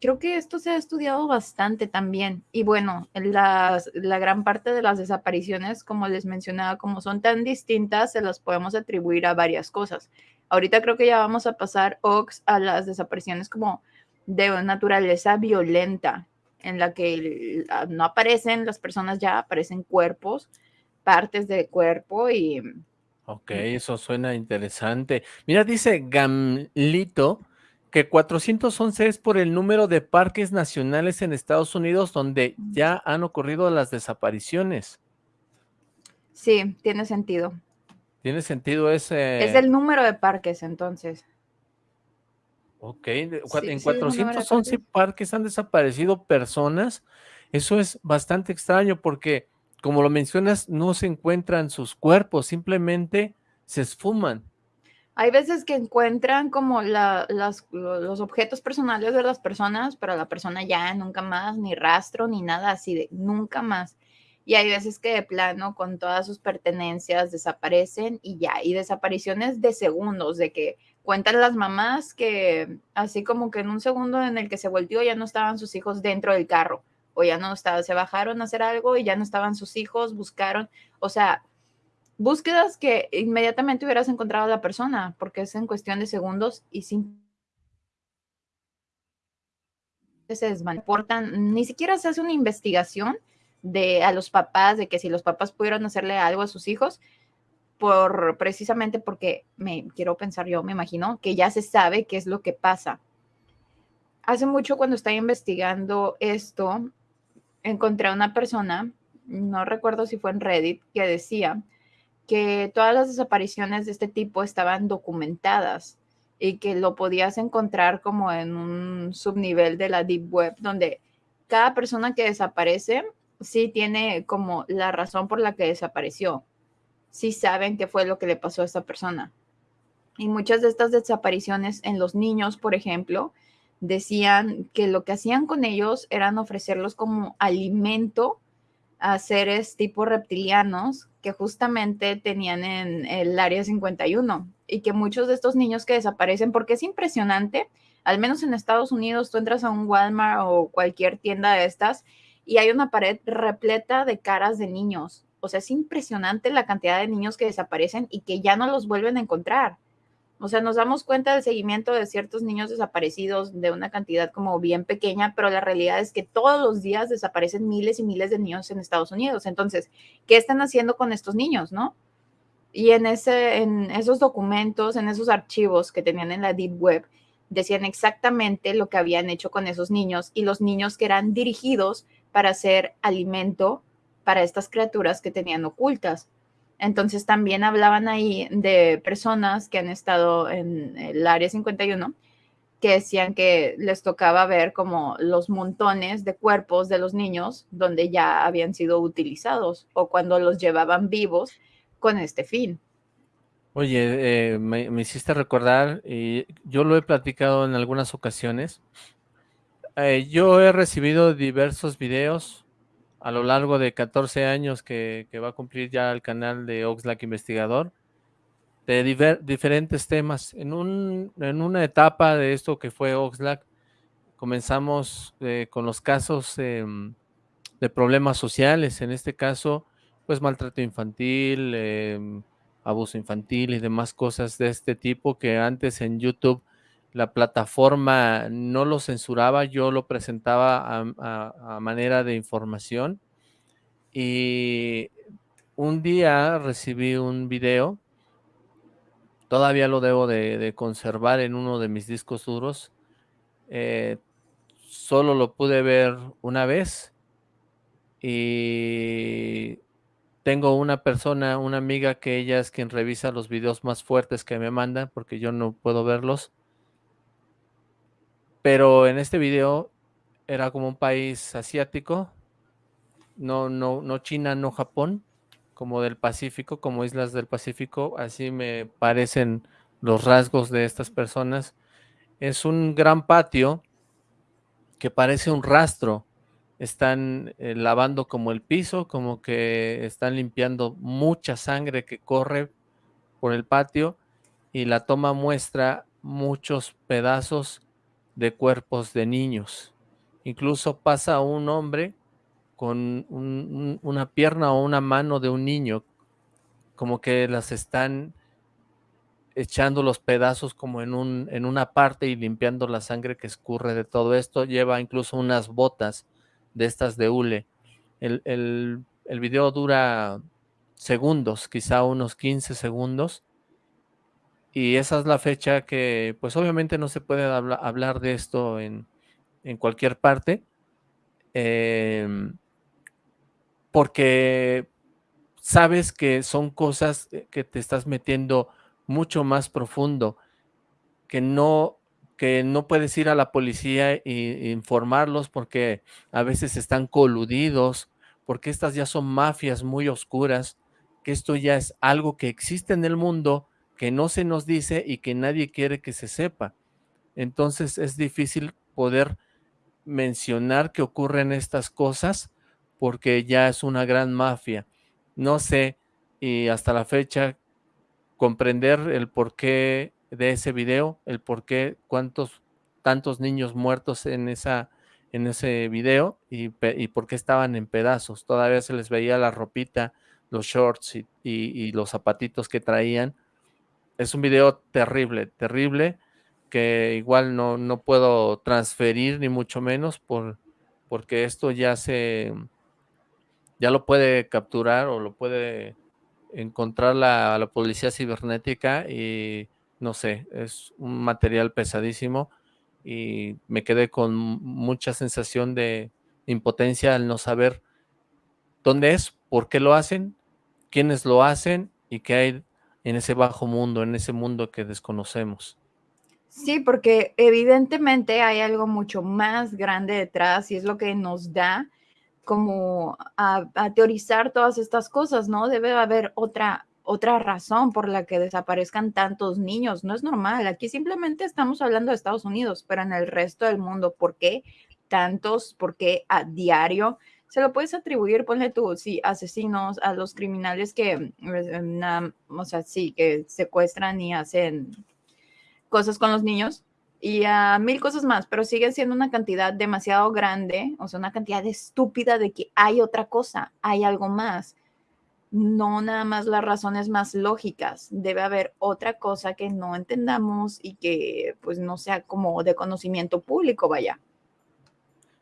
Creo que esto se ha estudiado bastante también. Y bueno, la gran parte de las desapariciones, como les mencionaba, como son tan distintas, se las podemos atribuir a varias cosas. Ahorita creo que ya vamos a pasar, Ox, a las desapariciones como de naturaleza violenta, en la que no aparecen las personas ya, aparecen cuerpos, partes de cuerpo y... Ok, eso suena interesante. Mira, dice Gamlito que 411 es por el número de parques nacionales en Estados Unidos donde ya han ocurrido las desapariciones. Sí, tiene sentido. Tiene sentido ese... Es el número de parques, entonces. Ok, en 411 parques han desaparecido personas. Eso es bastante extraño porque, como lo mencionas, no se encuentran sus cuerpos, simplemente se esfuman. Hay veces que encuentran como los objetos personales de las personas, pero la persona ya nunca más, ni rastro, ni nada así de nunca más. Y hay veces que de plano con todas sus pertenencias desaparecen y ya, y desapariciones de segundos, de que cuentan las mamás que así como que en un segundo en el que se volteó ya no estaban sus hijos dentro del carro o ya no estaban, se bajaron a hacer algo y ya no estaban sus hijos, buscaron, o sea, búsquedas que inmediatamente hubieras encontrado a la persona, porque es en cuestión de segundos y sin se desmanportan, ni siquiera se hace una investigación de a los papás, de que si los papás pudieron hacerle algo a sus hijos, por precisamente porque me quiero pensar yo, me imagino, que ya se sabe qué es lo que pasa. Hace mucho cuando estaba investigando esto, encontré a una persona, no recuerdo si fue en Reddit, que decía que todas las desapariciones de este tipo estaban documentadas y que lo podías encontrar como en un subnivel de la Deep Web, donde cada persona que desaparece sí tiene como la razón por la que desapareció. Sí saben qué fue lo que le pasó a esa persona. Y muchas de estas desapariciones en los niños, por ejemplo, decían que lo que hacían con ellos eran ofrecerlos como alimento a seres tipo reptilianos que justamente tenían en el área 51 y que muchos de estos niños que desaparecen, porque es impresionante, al menos en Estados Unidos, tú entras a un Walmart o cualquier tienda de estas y hay una pared repleta de caras de niños. O sea, es impresionante la cantidad de niños que desaparecen y que ya no los vuelven a encontrar. O sea, nos damos cuenta del seguimiento de ciertos niños desaparecidos de una cantidad como bien pequeña, pero la realidad es que todos los días desaparecen miles y miles de niños en Estados Unidos. Entonces, ¿qué están haciendo con estos niños, no? Y en, ese, en esos documentos, en esos archivos que tenían en la Deep Web, decían exactamente lo que habían hecho con esos niños y los niños que eran dirigidos para hacer alimento para estas criaturas que tenían ocultas. Entonces también hablaban ahí de personas que han estado en el área 51 que decían que les tocaba ver como los montones de cuerpos de los niños donde ya habían sido utilizados o cuando los llevaban vivos con este fin. Oye, eh, me, hiciste recordar, y yo lo he platicado en algunas ocasiones, eh, yo he recibido diversos videos a lo largo de 14 años que, va a cumplir ya el canal de Oxlack Investigador de diferentes temas. En, un, en una etapa de esto que fue Oxlack, comenzamos eh, con los casos em, de problemas sociales, en este caso, pues maltrato infantil, em, abuso infantil y demás cosas de este tipo que antes en YouTube la plataforma no lo censuraba, yo lo presentaba a, manera de información y un día recibí un video, todavía lo debo de, conservar en uno de mis discos duros, eh, solo lo pude ver una vez y tengo una persona, una amiga que ella es quien revisa los videos más fuertes que me mandan porque yo no puedo verlos. Pero en este video era como un país asiático, no, no, no China, no Japón, como del Pacífico, como islas del Pacífico, así me parecen los rasgos de estas personas. Es un gran patio que parece un rastro. Están eh, lavando como el piso, como que están limpiando mucha sangre que corre por el patio y la toma muestra muchos pedazos de cuerpos de niños. Incluso pasa un hombre con una pierna o una mano de un niño, como que las están echando los pedazos como en, un, en una parte y limpiando la sangre que escurre de todo esto. Lleva incluso unas botas de estas de hule. El, el, el video dura segundos, quizá unos 15 segundos. Y esa es la fecha que, pues obviamente no se puede hablar de esto en, en cualquier parte. Em, porque sabes que son cosas eh, que te estás metiendo mucho más profundo, que no, que no puedes ir a la policía e, informarlos porque a veces están coludidos, porque estas ya son mafias muy oscuras, que esto ya es algo que existe en el mundo, que no se nos dice y que nadie quiere que se sepa. Entonces es difícil poder mencionar que ocurren estas cosas porque ya es una gran mafia. No sé, y hasta la fecha comprender el porqué de ese video, el porqué, cuántos tantos niños muertos en esa en ese video y, por qué estaban en pedazos. Todavía se les veía la ropita, los shorts y, y los zapatitos que traían. Es un video terrible, terrible que igual no, no puedo transferir ni mucho menos por, porque esto ya se, ya lo puede capturar o lo puede encontrar la, la policía cibernética y no sé, es un material pesadísimo y me quedé con mucha sensación de impotencia al no saber dónde es, por qué lo hacen, quiénes lo hacen y qué hay en ese bajo mundo, en ese mundo que desconocemos. Sí, porque evidentemente hay algo mucho más grande detrás y es lo que nos da como a, teorizar todas estas cosas, ¿no? Debe haber otra, otra razón por la que desaparezcan tantos niños. No es normal. Aquí simplemente estamos hablando de Estados Unidos, pero en el resto del mundo, ¿por qué tantos? ¿Por qué a diario? Se lo puedes atribuir, ponle tú, sí, asesinos, a los criminales que, eh, o sea, sí, que secuestran y hacen cosas con los niños y a mil cosas más, pero sigue siendo una cantidad demasiado grande, o sea, una cantidad estúpida de que hay otra cosa, hay algo más. No nada más las razones más lógicas, debe haber otra cosa que no entendamos y que pues no sea como de conocimiento público, vaya.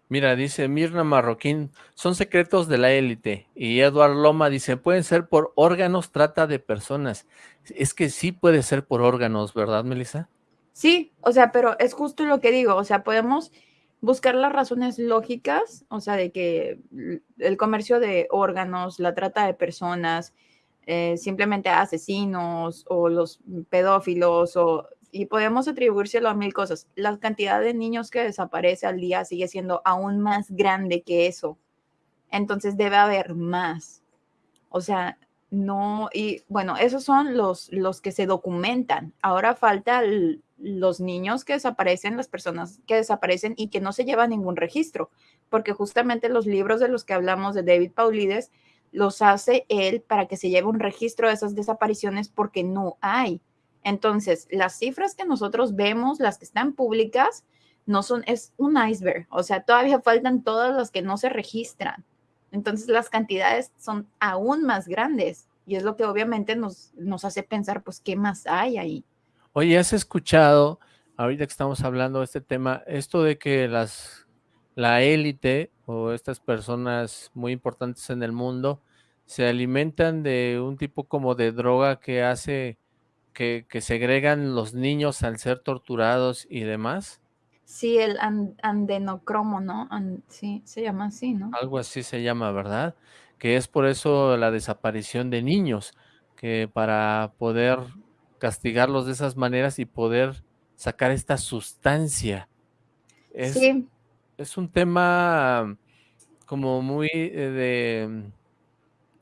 Mira, dice Mirna Marroquín, son secretos de la élite. Y Eduard Loma dice, pueden ser por órganos, trata de personas. Es que sí puede ser por órganos, ¿verdad, Melissa? Sí, o sea, pero es justo lo que digo, o sea, podemos buscar las razones lógicas, o sea, de que el comercio de órganos, la trata de personas, eh, simplemente asesinos o los pedófilos, o, y podemos atribuírselo a mil cosas. La cantidad de niños que desaparece al día sigue siendo aún más grande que eso. Entonces debe haber más. O sea, no, y bueno, esos son los, los que se documentan. Ahora falta los niños que desaparecen, las personas que desaparecen y que no se llevan ningún registro, porque justamente los libros de los que hablamos de David Paulides los hace él para que se lleve un registro de esas desapariciones porque no hay. Entonces, las cifras que nosotros vemos, las que están públicas, no son, es un iceberg, o sea, todavía faltan todos los que no se registran. Entonces las cantidades son aún más grandes y es lo que obviamente nos, nos hace pensar, pues, ¿qué más hay ahí? Oye, ¿has escuchado, ahorita que estamos hablando de este tema, esto de que las, la élite o estas personas muy importantes en el mundo se alimentan de un tipo como de droga que hace que, que segregan los niños al ser torturados y demás? Sí, el andenocromo, ¿no? sí, se llama así, ¿no? Algo así se llama, ¿verdad? Que es por eso la desaparición de niños, que para poder castigarlos de esas maneras y poder sacar esta sustancia. Es, sí. es un tema como muy eh, de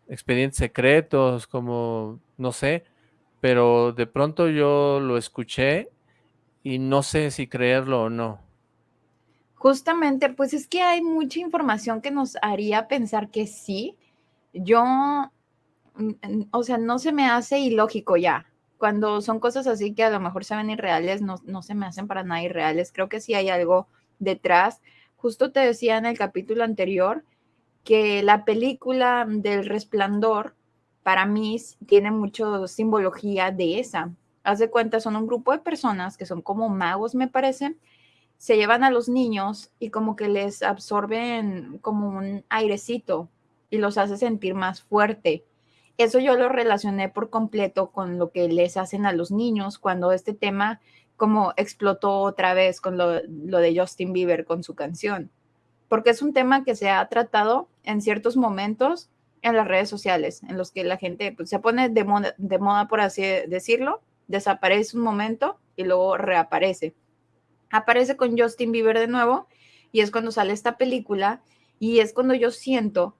expedientes secretos, como, no sé, pero de pronto yo lo escuché y no sé si creerlo o no. Justamente, pues es que hay mucha información que nos haría pensar que sí. Yo, mm, o sea, no se me hace ilógico ya. Cuando son cosas así que a lo mejor se ven irreales, no, no se me hacen para nada irreales. Creo que sí hay algo detrás. Justo te decía en el capítulo anterior que la película del resplandor para mí tiene mucho simbología de esa. Haz de cuenta, son un grupo de personas que son como magos, me parece, se llevan a los niños y como que les absorben como un airecito y los hace sentir más fuerte. Eso yo lo relacioné por completo con lo que les hacen a los niños cuando este tema como explotó otra vez con lo, de Justin Bieber con su canción. Porque es un tema que se ha tratado en ciertos momentos en las redes sociales, en los que la gente pues, se pone de moda, de moda, por así decirlo, desaparece un momento y luego reaparece aparece con Justin Bieber de nuevo y es cuando sale esta película y es cuando yo siento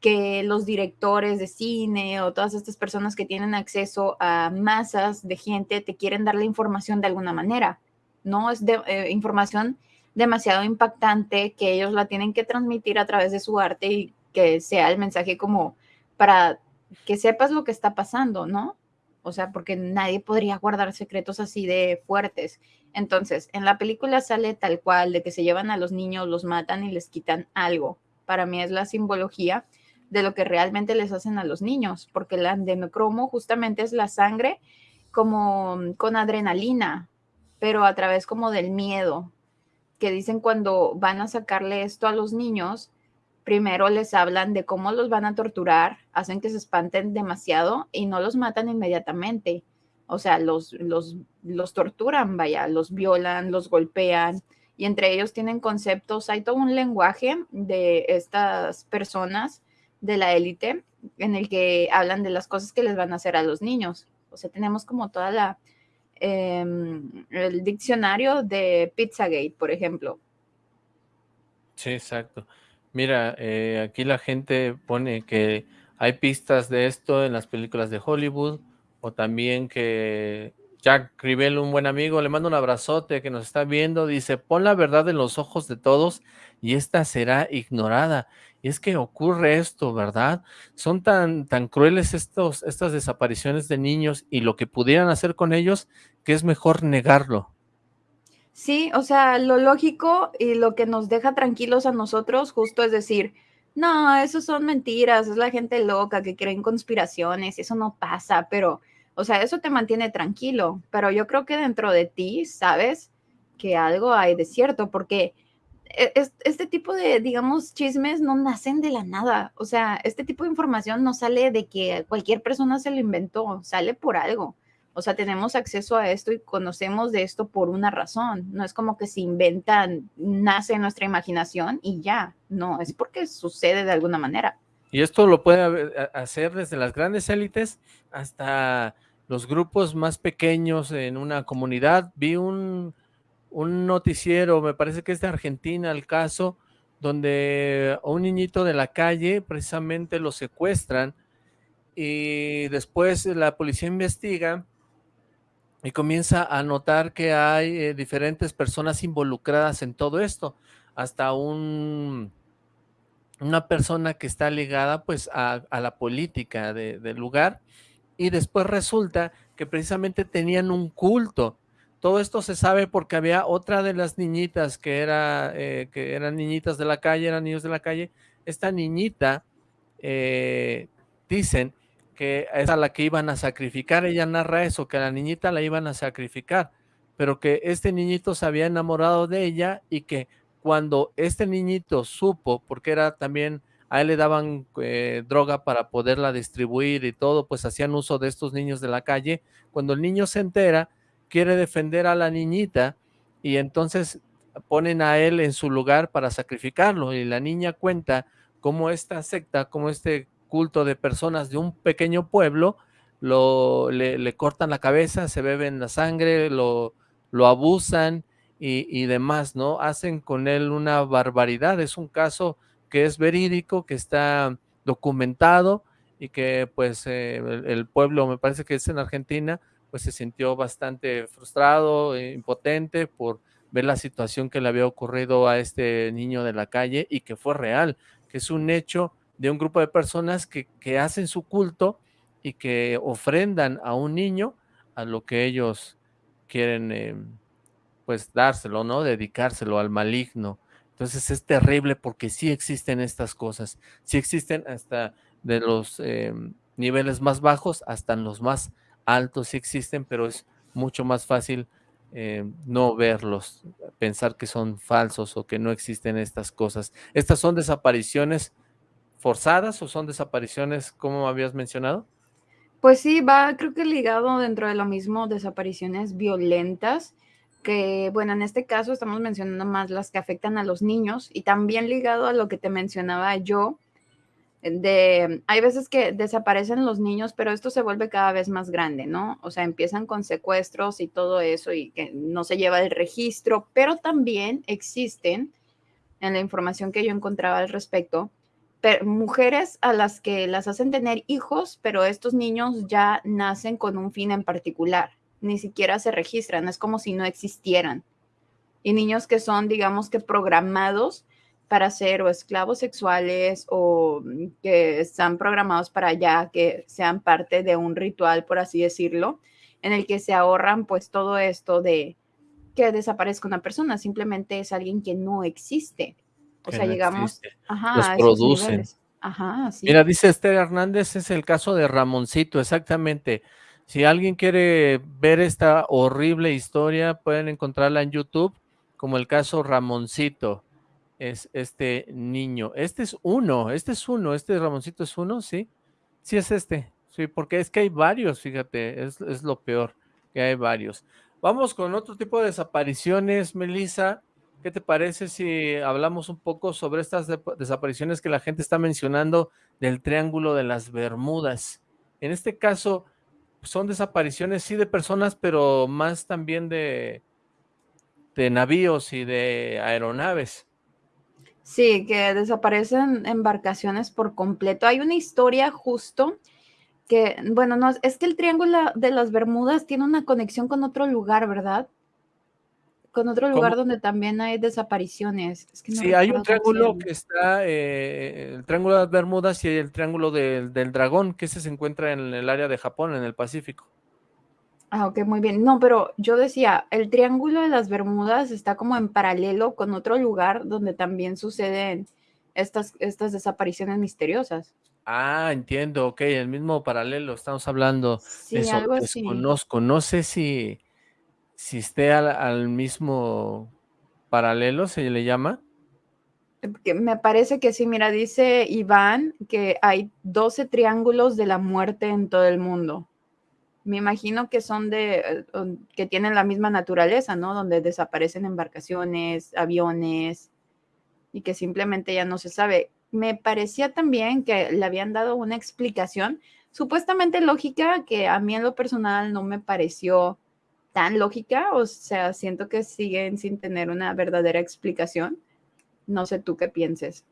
que los directores de cine o todas estas personas que tienen acceso a masas de gente te quieren dar la información de alguna manera, ¿no? Es de, eh, información demasiado impactante que ellos la tienen que transmitir a través de su arte y que sea el mensaje como para que sepas lo que está pasando, ¿no? O sea, porque nadie podría guardar secretos así de fuertes. Entonces, en la película sale tal cual, de que se llevan a los niños, los matan y les quitan algo. Para mí es la simbología de lo que realmente les hacen a los niños, porque el adenocromo justamente es la sangre como con adrenalina, pero a través como del miedo, que dicen cuando van a sacarle esto a los niños, primero les hablan de cómo los van a torturar, hacen que se espanten demasiado y no los matan inmediatamente o sea, los, los, los torturan, vaya, los violan, los golpean y entre ellos tienen conceptos, hay todo un lenguaje de estas personas de la élite en el que hablan de las cosas que les van a hacer a los niños. O sea, tenemos como toda la, em, el diccionario de Pizzagate, por ejemplo. Sí, exacto. Mira, eh, aquí la gente pone que hay pistas de esto en las películas de Hollywood, o también que Jack Rivel, un buen amigo, le mando un abrazote que nos está viendo, dice, pon la verdad en los ojos de todos y esta será ignorada. Y es que ocurre esto, ¿verdad? Son tan, tan crueles estos, estas desapariciones de niños y lo que pudieran hacer con ellos, que es mejor negarlo. Sí, o sea, lo lógico y lo que nos deja tranquilos a nosotros justo es decir, no, eso son mentiras, es la gente loca que creen conspiraciones, eso no pasa, pero, o sea, eso te mantiene tranquilo, pero yo creo que dentro de ti sabes que algo hay de cierto, porque e, este tipo de, digamos, chismes no nacen de la nada, o sea, este tipo de información no sale de que cualquier persona se lo inventó, sale por algo. O sea, tenemos acceso a esto y conocemos de esto por una razón. No es como que se inventan, nace nuestra imaginación y ya. No, es porque sucede de alguna manera. Y esto lo puede hacer desde las grandes élites hasta los grupos más pequeños en una comunidad. Vi un, un noticiero, me parece que es de Argentina el caso, donde un niñito de la calle precisamente lo secuestran y después la policía investiga y comienza a notar que hay eh, diferentes personas involucradas en todo esto, hasta un, una persona que está ligada pues a, la política del lugar y después resulta que precisamente tenían un culto todo esto se sabe porque había otra de las niñitas que, era, eh, que eran niñitas de la calle, eran niños de la calle. Esta niñita, eh, dicen que es a la que iban a sacrificar. Ella narra eso, que a la niñita la iban a sacrificar, pero que este niñito se había enamorado de ella y que cuando este niñito supo, porque era también, a él le daban eh, droga para poderla distribuir y todo, pues hacían uso de estos niños de la calle. Cuando el niño se entera, quiere defender a la niñita y entonces ponen a él en su lugar para sacrificarlo y la niña cuenta cómo esta secta, como este culto de personas de un pequeño pueblo, lo, le, cortan la cabeza, se beben la sangre, lo, lo abusan y, y, demás, ¿no? Hacen con él una barbaridad, es un caso que es verídico, que está documentado y que pues eh, el, pueblo, me parece que es en Argentina, pues se sintió bastante frustrado, e impotente por ver la situación que le había ocurrido a este niño de la calle y que fue real, que es un hecho de un grupo de personas que, que hacen su culto y que ofrendan a un niño a lo que ellos quieren eh, pues dárselo, ¿no? Dedicárselo al maligno. Entonces es terrible porque sí existen estas cosas, sí existen hasta de los eh, niveles más bajos hasta los más altos sí existen, pero es mucho más fácil eh, no verlos, pensar que son falsos o que no existen estas cosas. ¿Estas son desapariciones forzadas o son desapariciones como habías mencionado? Pues sí, va creo que ligado dentro de lo mismo, desapariciones violentas, que bueno, en este caso estamos mencionando más las que afectan a los niños y también ligado a lo que te mencionaba yo, de, hay veces que desaparecen los niños, pero esto se vuelve cada vez más grande, ¿no? O sea, empiezan con secuestros y todo eso y que no se lleva el registro, pero también existen, en la información que yo encontraba al respecto, mujeres a las que las hacen tener hijos, pero estos niños ya nacen con un fin en particular, ni siquiera se registran, es como si no existieran. Y niños que son, digamos que programados para ser o esclavos sexuales o mm, que están programados para ya que sean parte de un ritual, por así decirlo, en el que se ahorran pues todo esto de que desaparezca una persona, simplemente es alguien que no existe. O sea, llegamos ajá, Los producen. Ajá, sí. Mira, dice Esther Hernández, es el caso de Ramoncito, exactamente. Si alguien quiere ver esta horrible historia, pueden encontrarla en YouTube como el caso Ramoncito es este niño. Este es uno, este es uno, este Ramoncito es uno, ¿sí? Sí es este, sí, porque es que hay varios, fíjate, es, es lo peor, que hay varios. Vamos con otro tipo de desapariciones, Melissa. ¿Qué te parece si hablamos un poco sobre estas desapariciones que la gente está mencionando del Triángulo de las Bermudas? En este caso, son desapariciones sí de personas, pero más también de, de navíos y de aeronaves. Sí, que desaparecen embarcaciones por completo. Hay una historia justo que, bueno, no, es que el Triángulo de las Bermudas tiene una conexión con otro lugar, ¿verdad? Con otro lugar donde también hay desapariciones. sí, hay un triángulo que está, eh, el Triángulo de las Bermudas y el Triángulo del Dragón, que ese se encuentra en el área de Japón, en el Pacífico. Ah, ok, muy bien. No, pero yo decía, el Triángulo de las Bermudas está como en paralelo con otro lugar donde también suceden estas, estas desapariciones misteriosas. Ah, entiendo, ok, el mismo paralelo, estamos hablando sí, de eso, algo así. desconozco, no sé si, si esté al, mismo paralelo, se le llama. Me parece que sí, mira, dice Iván que hay 12 triángulos de la muerte en todo el mundo me imagino que son de, eh, que tienen la misma naturaleza, ¿no? Donde desaparecen embarcaciones, aviones y que simplemente ya no se sabe. Me parecía también que le habían dado una explicación supuestamente lógica que a mí en lo personal no me pareció tan lógica, o sea, siento que siguen sin tener una verdadera explicación. No sé tú qué pienses.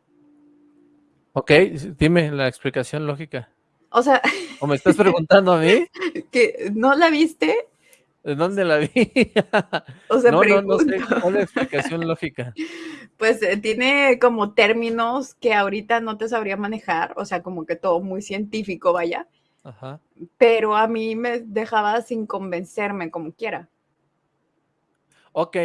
Ok, dime la explicación lógica. O sea... ¿O me estás preguntando a mí? que ¿No la viste? ¿De dónde la vi? o sea, no, no, no sé cuál explicación lógica. Pues eh, tiene como términos que ahorita no te sabría manejar, o sea, como que todo muy científico, vaya. Ajá. Pero a mí me dejaba sin convencerme como quiera. Ok,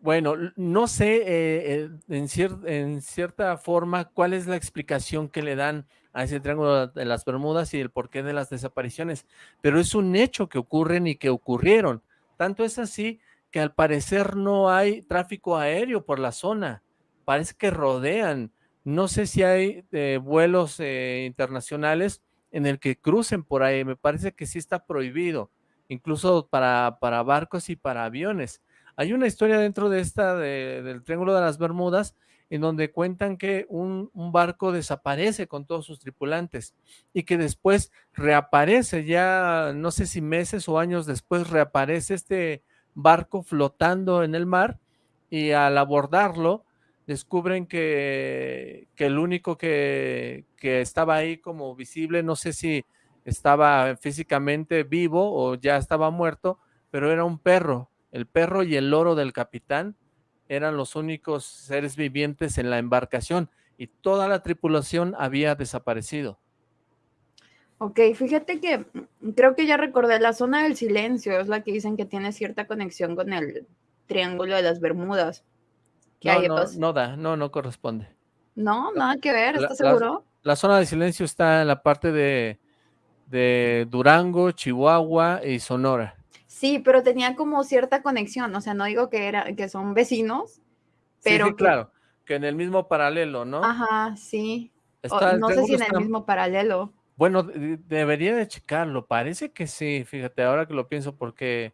bueno, no sé eh, en, en cierta forma cuál es la explicación que le dan a ese triángulo de las Bermudas y el porqué de las desapariciones, pero es un hecho que ocurren y que ocurrieron. Tanto es así que al parecer no hay tráfico aéreo por la zona, parece que rodean. No sé si hay eh, vuelos eh, internacionales en el que crucen por ahí, me parece que sí está prohibido, incluso para, para barcos y para aviones. Hay una historia dentro de esta, del Triángulo de las Bermudas, en donde cuentan que un, un, barco desaparece con todos sus tripulantes y que después reaparece, ya no sé si meses o años después reaparece este barco flotando en el mar y al abordarlo descubren que, que el único que, que, estaba ahí como visible, no sé si estaba físicamente vivo o ya estaba muerto, pero era un perro, el perro y el loro del capitán eran los únicos seres vivientes en la embarcación y toda la tripulación había desaparecido. Ok, fíjate que creo que ya recordé, la zona del silencio es la que dicen que tiene cierta conexión con el Triángulo de las Bermudas. No, no, no, da, no, no corresponde. No, nada que ver, ¿estás seguro? La, zona de silencio está en la parte de, de Durango, Chihuahua y Sonora. Sí, pero tenía como cierta conexión, o sea, no digo que, era, que son vecinos, pero... Sí, claro, que en el mismo paralelo, ¿no? Ajá, sí. no sé si en el mismo paralelo. Bueno, debería de checarlo, parece que sí, fíjate, ahora que lo pienso, porque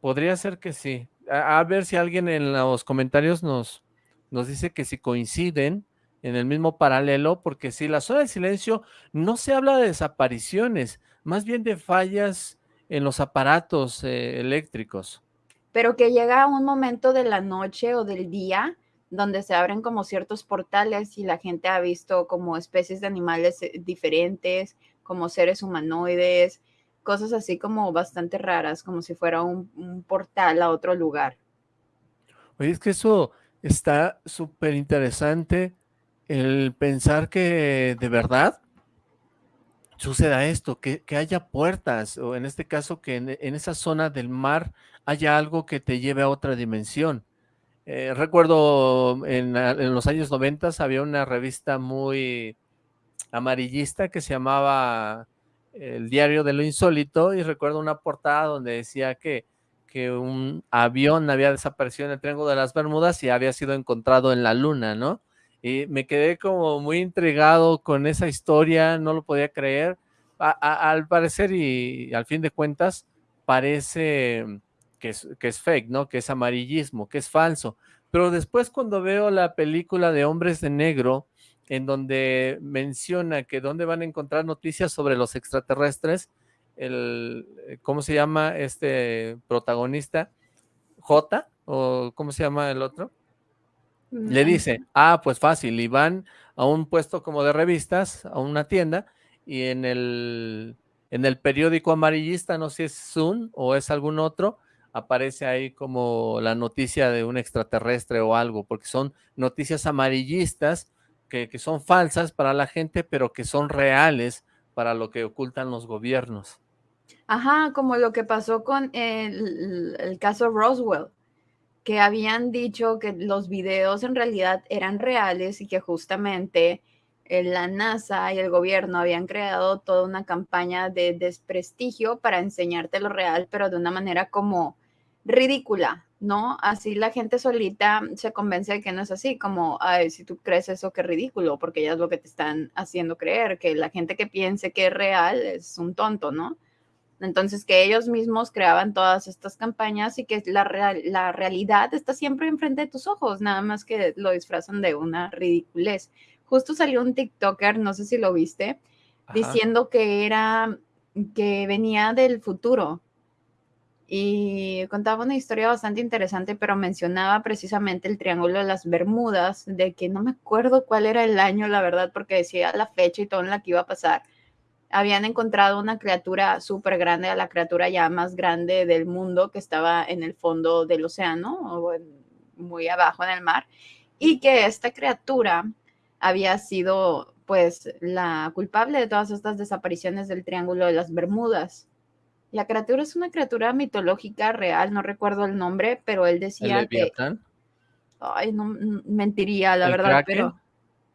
podría ser que sí. A, ver si alguien en los comentarios nos, nos dice que si coinciden en el mismo paralelo, porque si la zona de silencio no se habla de desapariciones, más bien de fallas en los aparatos eh, eléctricos. Pero que llega un momento de la noche o del día donde se abren como ciertos portales y la gente ha visto como especies de animales eh, diferentes, como seres humanoides, cosas así como bastante raras, como si fuera un, portal a otro lugar. Oye, es que eso está súper interesante, el pensar que de verdad suceda esto, que, haya puertas, o en este caso que en, en, esa zona del mar haya algo que te lleve a otra dimensión. Eh, recuerdo en, los años 90 había una revista muy amarillista que se llamaba El Diario de lo Insólito y recuerdo una portada donde decía que, que un avión había desaparecido en el Triángulo de las Bermudas y había sido encontrado en la luna, ¿no? Y me quedé como muy intrigado con esa historia, no lo podía creer. al parecer y al fin de cuentas parece que es, que es fake, ¿no? Que es amarillismo, que es falso. Pero después cuando veo la película de Hombres de Negro, en donde menciona que dónde van a encontrar noticias sobre los extraterrestres, el, eh, ¿cómo se llama este protagonista? J, o ¿cómo se llama el otro? Le dice, ah, pues fácil, y van a un puesto como de revistas, a una tienda, y en el, en el periódico amarillista, no sé si es Zoom o es algún otro, aparece ahí como la noticia de un extraterrestre o algo, porque son noticias amarillistas que, son falsas para la gente, pero que son reales para lo que ocultan los gobiernos. Ajá, como lo que pasó con el, el, caso Roswell, que habían dicho que los videos en realidad eran reales y que justamente eh, la NASA y el gobierno habían creado toda una campaña de desprestigio para enseñarte lo real, pero de una manera como ridícula, ¿no? Así la gente solita se convence de que no es así, como, ay, si tú crees eso, qué ridículo, porque ya es lo que te están haciendo creer, que la gente que piense que es real es un tonto, ¿no? Entonces, que ellos mismos creaban todas estas campañas y que la, la realidad está siempre enfrente de tus ojos, nada más que lo disfrazan de una ridiculez. Justo salió un TikToker, no sé si lo viste, diciendo que era, que venía del futuro, y contaba una historia bastante interesante, pero mencionaba precisamente el Triángulo de las Bermudas, de que no me acuerdo cuál era el año, la verdad, porque decía la fecha y todo en la que iba a pasar. Habían encontrado una criatura súper grande, a la criatura ya más grande del mundo que estaba en el fondo del océano, o muy abajo en el mar, y que esta criatura había sido pues la culpable de todas estas desapariciones del Triángulo de las Bermudas La criatura es una criatura mitológica real, no recuerdo el nombre, pero él decía que... Ay, no, mentiría, la verdad, pero...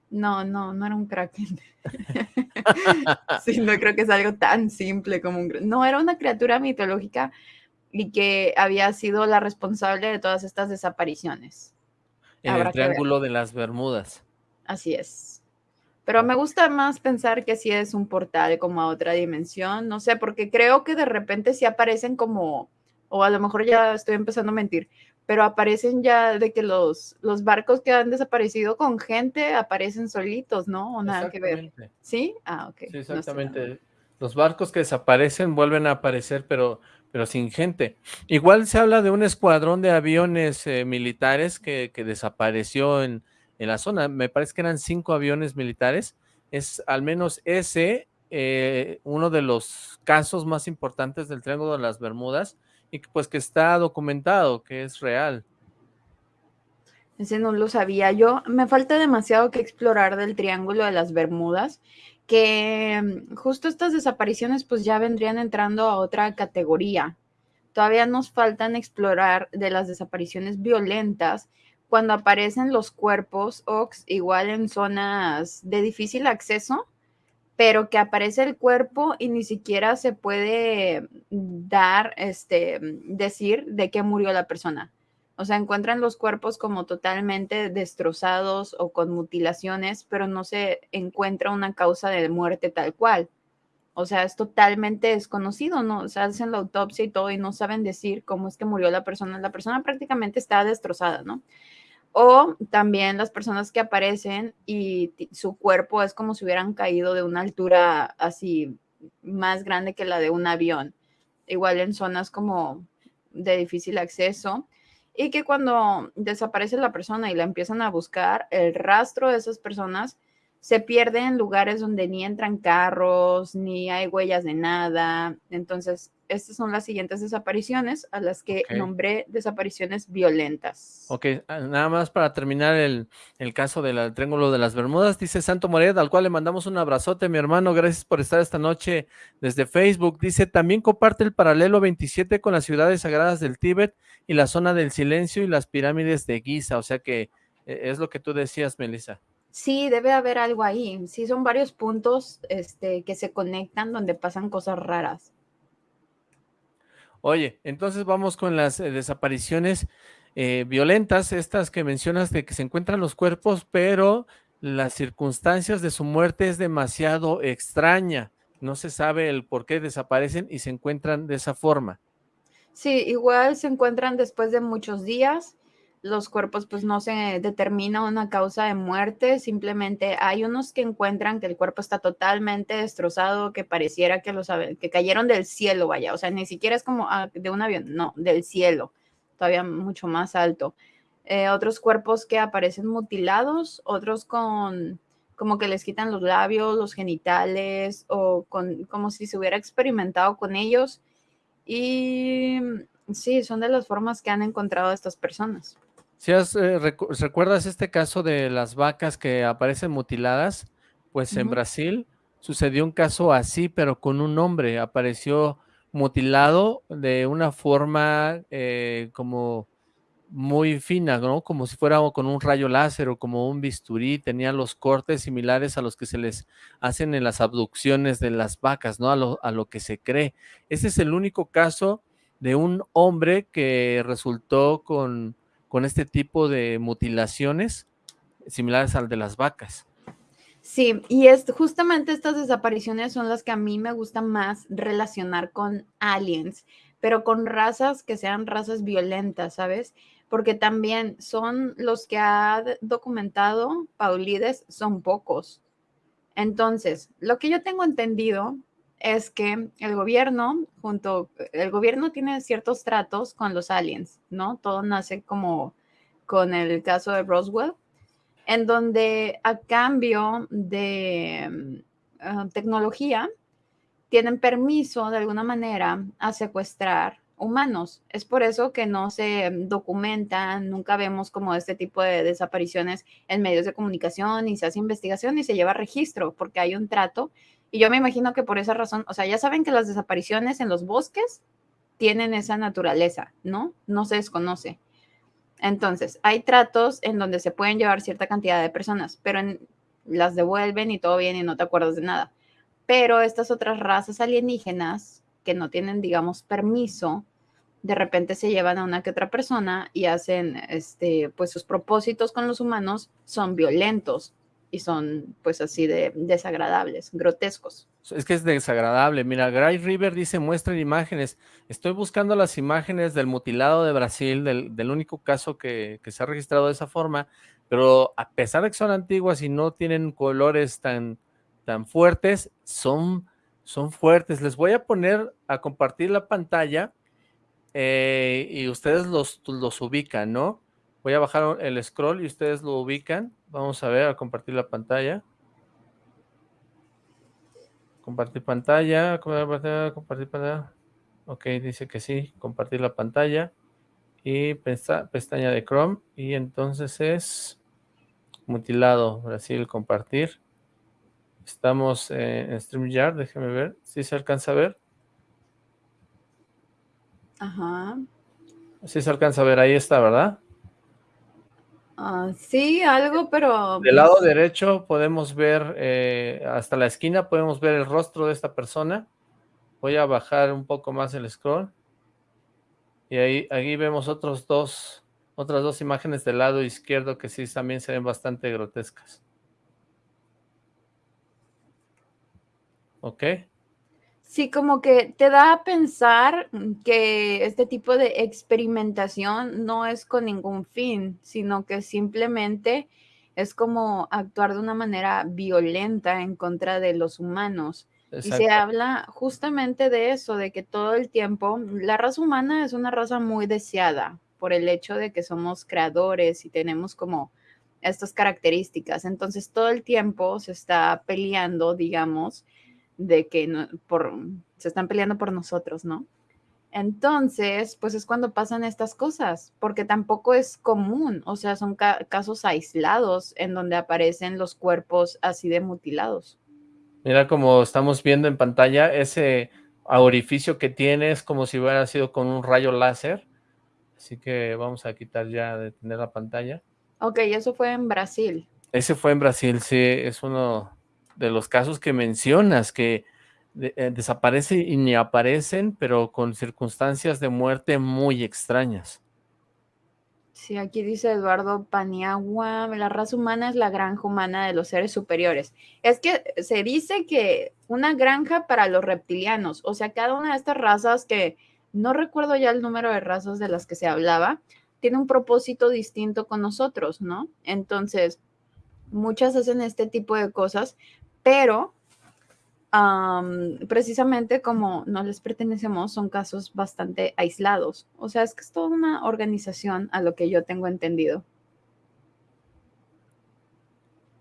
No, no, no era un kraken. sí, no creo que es algo tan simple como un... No, era una criatura mitológica y que había sido la responsable de todas estas desapariciones. En el Triángulo de las Bermudas. Así es. Pero me gusta más pensar que sí es un portal como a otra dimensión, no sé, porque creo que de repente sí aparecen como, o a lo mejor ya estoy empezando a mentir, pero aparecen ya de que los, los barcos que han desaparecido con gente aparecen solitos, ¿no? O nada que ver. ¿Sí? Ah, ok. Sí, exactamente. los barcos que desaparecen vuelven a aparecer, pero, pero sin gente. Igual se habla de un escuadrón de aviones eh, militares que, que desapareció en en la zona. Me parece que eran cinco aviones militares. Es al menos ese eh, uno de los casos más importantes del Triángulo de las Bermudas y pues que está documentado, que es real. Ese no lo sabía yo. Me falta demasiado que explorar del Triángulo de las Bermudas, que mm, justo estas desapariciones pues ya vendrían entrando a otra categoría. Todavía nos faltan explorar de las desapariciones violentas cuando aparecen los cuerpos Ox, igual en zonas de difícil acceso, pero que aparece el cuerpo y ni siquiera se puede dar, este, decir de qué murió la persona. O sea, encuentran los cuerpos como totalmente destrozados o con mutilaciones, pero no se encuentra una causa de muerte tal cual. O sea, es totalmente desconocido, ¿no? O sea, hacen la autopsia y todo y no saben decir cómo es que murió la persona. La persona prácticamente está destrozada, ¿no? O también las personas que aparecen y su cuerpo es como si hubieran caído de una altura así más grande que la de un avión. Igual en zonas como de difícil acceso. Y que cuando desaparece la persona y la empiezan a buscar, el rastro de esas personas se pierde en lugares donde ni entran carros, ni hay huellas de nada. Entonces, estas son las siguientes desapariciones a las que nombré desapariciones violentas. Ok, ah, nada más para terminar el, caso del Triángulo de las Bermudas, dice Santo Moret, al cual le mandamos un abrazote, mi hermano, gracias por estar esta noche desde Facebook. Dice, también comparte el paralelo 27 con las ciudades sagradas del Tíbet y la zona del silencio y las pirámides de Giza, o sea que eh, es lo que tú decías, Melissa. Sí, debe haber algo ahí. Sí, son varios puntos este, que se conectan donde pasan cosas raras. Oye, entonces vamos con las eh, desapariciones eh, violentas, estas que mencionas de que se encuentran los cuerpos, pero las circunstancias de su muerte es demasiado extraña. No se sabe el por qué desaparecen y se encuentran de esa forma. Sí, igual se encuentran después de muchos días los cuerpos pues no se determina una causa de muerte, simplemente hay unos que encuentran que el cuerpo está totalmente destrozado, que pareciera que los que cayeron del cielo, vaya, o sea, ni siquiera es como ah, de un avión, no, del cielo, todavía mucho más alto. Eh, otros cuerpos que aparecen mutilados, otros con como que les quitan los labios, los genitales o con como si se hubiera experimentado con ellos y sí, son de las formas que han encontrado estas personas. Si eh, recuerdas este caso de las vacas que aparecen mutiladas, pues en Brasil sucedió un caso así, pero con un hombre, apareció mutilado de una forma eh, como muy fina, ¿no? Como si fuera con un rayo láser o como un bisturí, tenía los cortes similares a los que se les hacen en las abducciones de las vacas, ¿no? A lo, a lo que se cree. Ese es el único caso de un hombre que resultó con con este tipo de mutilaciones similares al de las vacas. Sí, y es justamente estas desapariciones son las que a mí me gusta más relacionar con aliens, pero con razas que sean razas violentas, ¿sabes? Porque también son los que ha documentado Paulides, son pocos. Entonces, lo que yo tengo entendido es que el gobierno, junto, el gobierno tiene ciertos tratos con los aliens, ¿no? Todo nace como con el caso de Roswell, en donde a cambio de mm, ah, tecnología tienen permiso de alguna manera a secuestrar humanos. Es por eso que no se documentan, nunca vemos como este tipo de desapariciones en medios de comunicación, ni se hace investigación, ni se lleva registro, porque hay un trato Y yo me imagino que por esa razón, o sea, ya saben que las desapariciones en los bosques tienen esa naturaleza, ¿no? No se desconoce. Entonces, hay tratos en donde se pueden llevar cierta cantidad de personas, pero las devuelven y todo bien y no te acuerdas de nada. Pero estas otras razas alienígenas que no tienen, digamos, permiso, de repente se llevan a una que otra persona y hacen, este, pues sus propósitos con los humanos son violentos son, pues así de desagradables, grotescos. Es que es desagradable. Mira, Gray River dice, muestren imágenes. Estoy buscando las imágenes del mutilado de Brasil, del, único caso que, que, se ha registrado de esa forma, pero a pesar de que son antiguas y no tienen colores tan, tan fuertes, son, son fuertes. Les voy a poner a compartir la pantalla eh, y ustedes los, los ubican, ¿no? Voy a bajar el scroll y ustedes lo ubican. Vamos a ver, a compartir la pantalla. Compartir pantalla, compartir pantalla. Ok, dice que sí, compartir la pantalla. Y pestaña de Chrome. Y entonces es mutilado, Brasil, compartir. Estamos en StreamYard, déjeme ver si se alcanza a ver. Ajá. Sí se alcanza a ver, ahí está, ¿verdad? Ah, sí, algo, pero... Del lado pues derecho podemos ver, eh, hasta la esquina podemos ver el rostro de esta persona. Voy a bajar un poco más el scroll. Y ahí, ahí vemos otros dos, otras dos imágenes del lado izquierdo que sí también se ven bastante grotescas. ¿Ok? Sí, como que te da a pensar que este tipo de experimentación no es con ningún fin, sino que simplemente es como actuar de una manera violenta en contra de los humanos. Y se habla justamente de eso, de que todo el tiempo la raza humana es una raza muy deseada por el hecho de que somos creadores y tenemos como estas características. Entonces todo el tiempo se está peleando, digamos, de que no, por, se están peleando por nosotros, ¿no? Entonces, pues es cuando pasan estas cosas, porque tampoco es común, o sea, son casos aislados en donde aparecen los cuerpos así de mutilados. Mira como estamos viendo en pantalla, ese orificio que tiene es como si hubiera sido con un rayo láser, así que vamos a quitar ya de tener la pantalla. Ok, eso fue en Brasil. Ese fue en Brasil, sí, es uno de los casos que mencionas, que eh, desaparece y ni aparecen, pero con circunstancias de muerte muy extrañas. Sí, aquí dice Eduardo Paniagua, la raza humana es la granja humana de los seres superiores. Es que se dice que una granja para los reptilianos, o sea, cada una de estas razas que no recuerdo ya el número de razas de las que se hablaba, tiene un propósito distinto con nosotros, ¿no? Entonces, muchas hacen este tipo de cosas pero precisamente como no les pertenecemos, son casos bastante aislados. O sea, es que es toda una organización a lo que yo tengo entendido.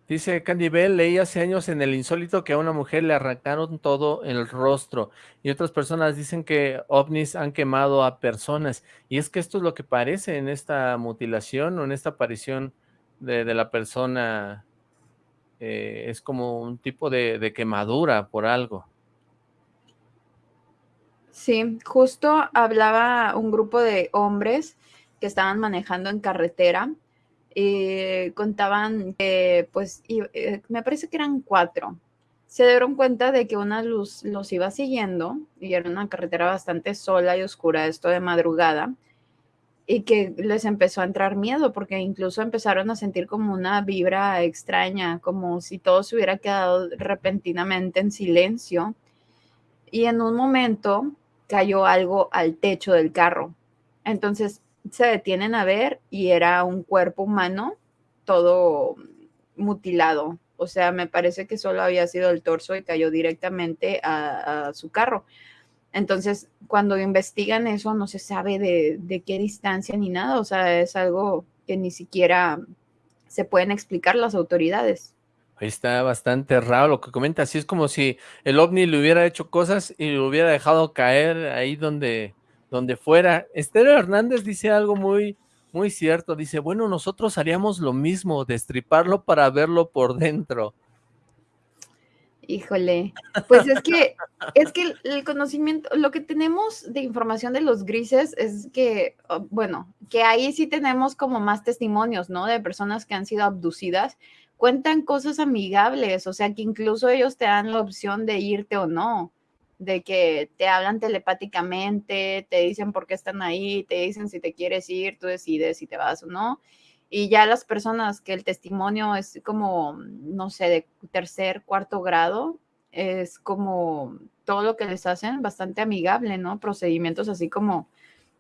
Dice Candy Bell, leí hace años en el insólito que a una mujer le arrancaron todo el rostro y otras personas dicen que ovnis han quemado a personas y es que esto es lo que parece en esta mutilación o en esta aparición de, de la persona eh, es como un tipo de, quemadura por algo. Sí, justo hablaba un grupo de hombres que estaban manejando en carretera y contaban que, pues, eh, me parece que eran cuatro. Se dieron cuenta de que una luz los iba siguiendo y era una carretera bastante sola y oscura, esto de madrugada y que les empezó a entrar miedo porque incluso empezaron a sentir como una vibra extraña, como si todo se hubiera quedado repentinamente en silencio. Y en un momento cayó algo al techo del carro. Entonces se detienen a ver y era un cuerpo humano todo mutilado. O sea, me parece que solo había sido el torso y cayó directamente a, a su carro. Entonces, cuando investigan eso, no se sabe de, qué distancia ni nada, o sea, es algo que ni siquiera se pueden explicar las autoridades. Está bastante raro lo que comenta, así es como si el ovni le hubiera hecho cosas y lo hubiera dejado caer ahí donde, donde fuera. Esther Hernández dice algo muy, muy cierto, dice, bueno, nosotros haríamos lo mismo, destriparlo para verlo por dentro. Híjole, pues es que es que el, conocimiento, lo que tenemos de información de los grises es que, oh, bueno, que ahí sí tenemos como más testimonios, ¿no? De personas que han sido abducidas, cuentan cosas amigables, o sea, que incluso ellos te dan la opción de irte o no, de que te hablan telepáticamente, te dicen por qué están ahí, te dicen si te quieres ir, tú decides si te vas o no. Y ya las personas que el testimonio es como, no sé, de tercer, cuarto grado, es como todo lo que les hacen bastante amigable, ¿no? Procedimientos así como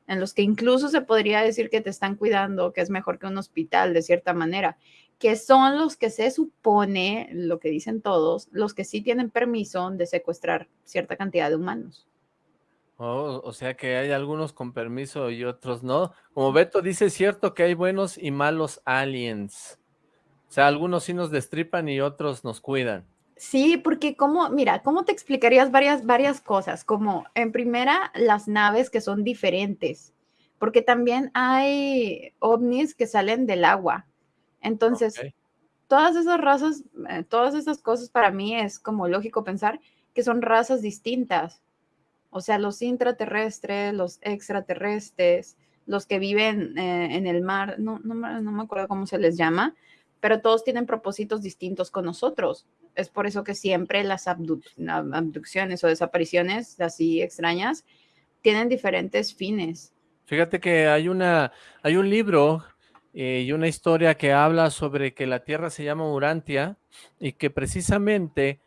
en los que incluso se podría decir que te están cuidando, que es mejor que un hospital de cierta manera, que son los que se supone, lo que dicen todos, los que sí tienen permiso de secuestrar cierta cantidad de humanos. Oh, o sea que hay algunos con permiso y otros no. Como Beto dice, es cierto que hay buenos y malos aliens. O sea, algunos sí nos destripan y otros nos cuidan. Sí, porque como, mira, ¿cómo te explicarías varias, varias cosas? Como, en primera, las naves que son diferentes, porque también hay ovnis que salen del agua. Entonces, todas esas razas, eh, todas esas cosas para mí es como lógico pensar que son razas distintas. O sea, los intraterrestres, los extraterrestres, los que viven eh, en el mar, no, no, no, me acuerdo cómo se les llama, pero todos tienen propósitos distintos con nosotros. Es por eso que siempre las abducciones o desapariciones así extrañas tienen diferentes fines. Fíjate que hay, una, hay un libro eh, y una historia que habla sobre que la Tierra se llama Urantia y que precisamente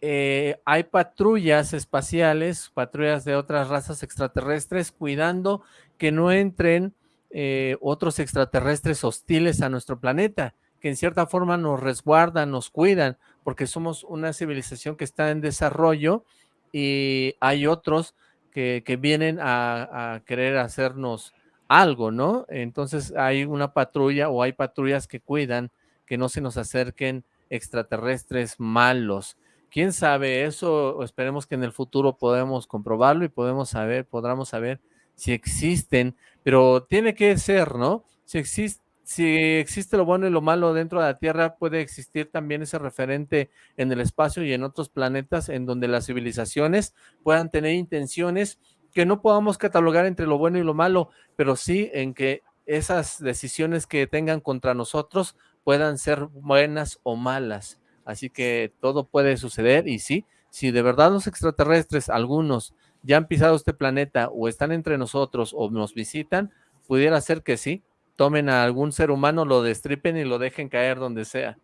eh, hay patrullas espaciales, patrullas de otras razas extraterrestres, cuidando que no entren eh, otros extraterrestres hostiles a nuestro planeta, que en cierta forma nos resguardan, nos cuidan, porque somos una civilización que está en desarrollo y hay otros que, vienen a, a querer hacernos algo, ¿no? Entonces hay una patrulla o hay patrullas que cuidan que no se nos acerquen extraterrestres malos quién sabe eso, esperemos que en el futuro podamos comprobarlo y podemos saber, podamos saber si existen, pero tiene que ser, ¿no? Si existe, si existe lo bueno y lo malo dentro de la Tierra, puede existir también ese referente en el espacio y en otros planetas en donde las civilizaciones puedan tener intenciones que no podamos catalogar entre lo bueno y lo malo, pero sí en que esas decisiones que tengan contra nosotros puedan ser buenas o malas. Así que todo puede suceder y sí, si de verdad los extraterrestres, algunos, ya han pisado este planeta o están entre nosotros o nos visitan, pudiera ser que sí, tomen a algún ser humano, lo destripen y lo dejen caer donde sea.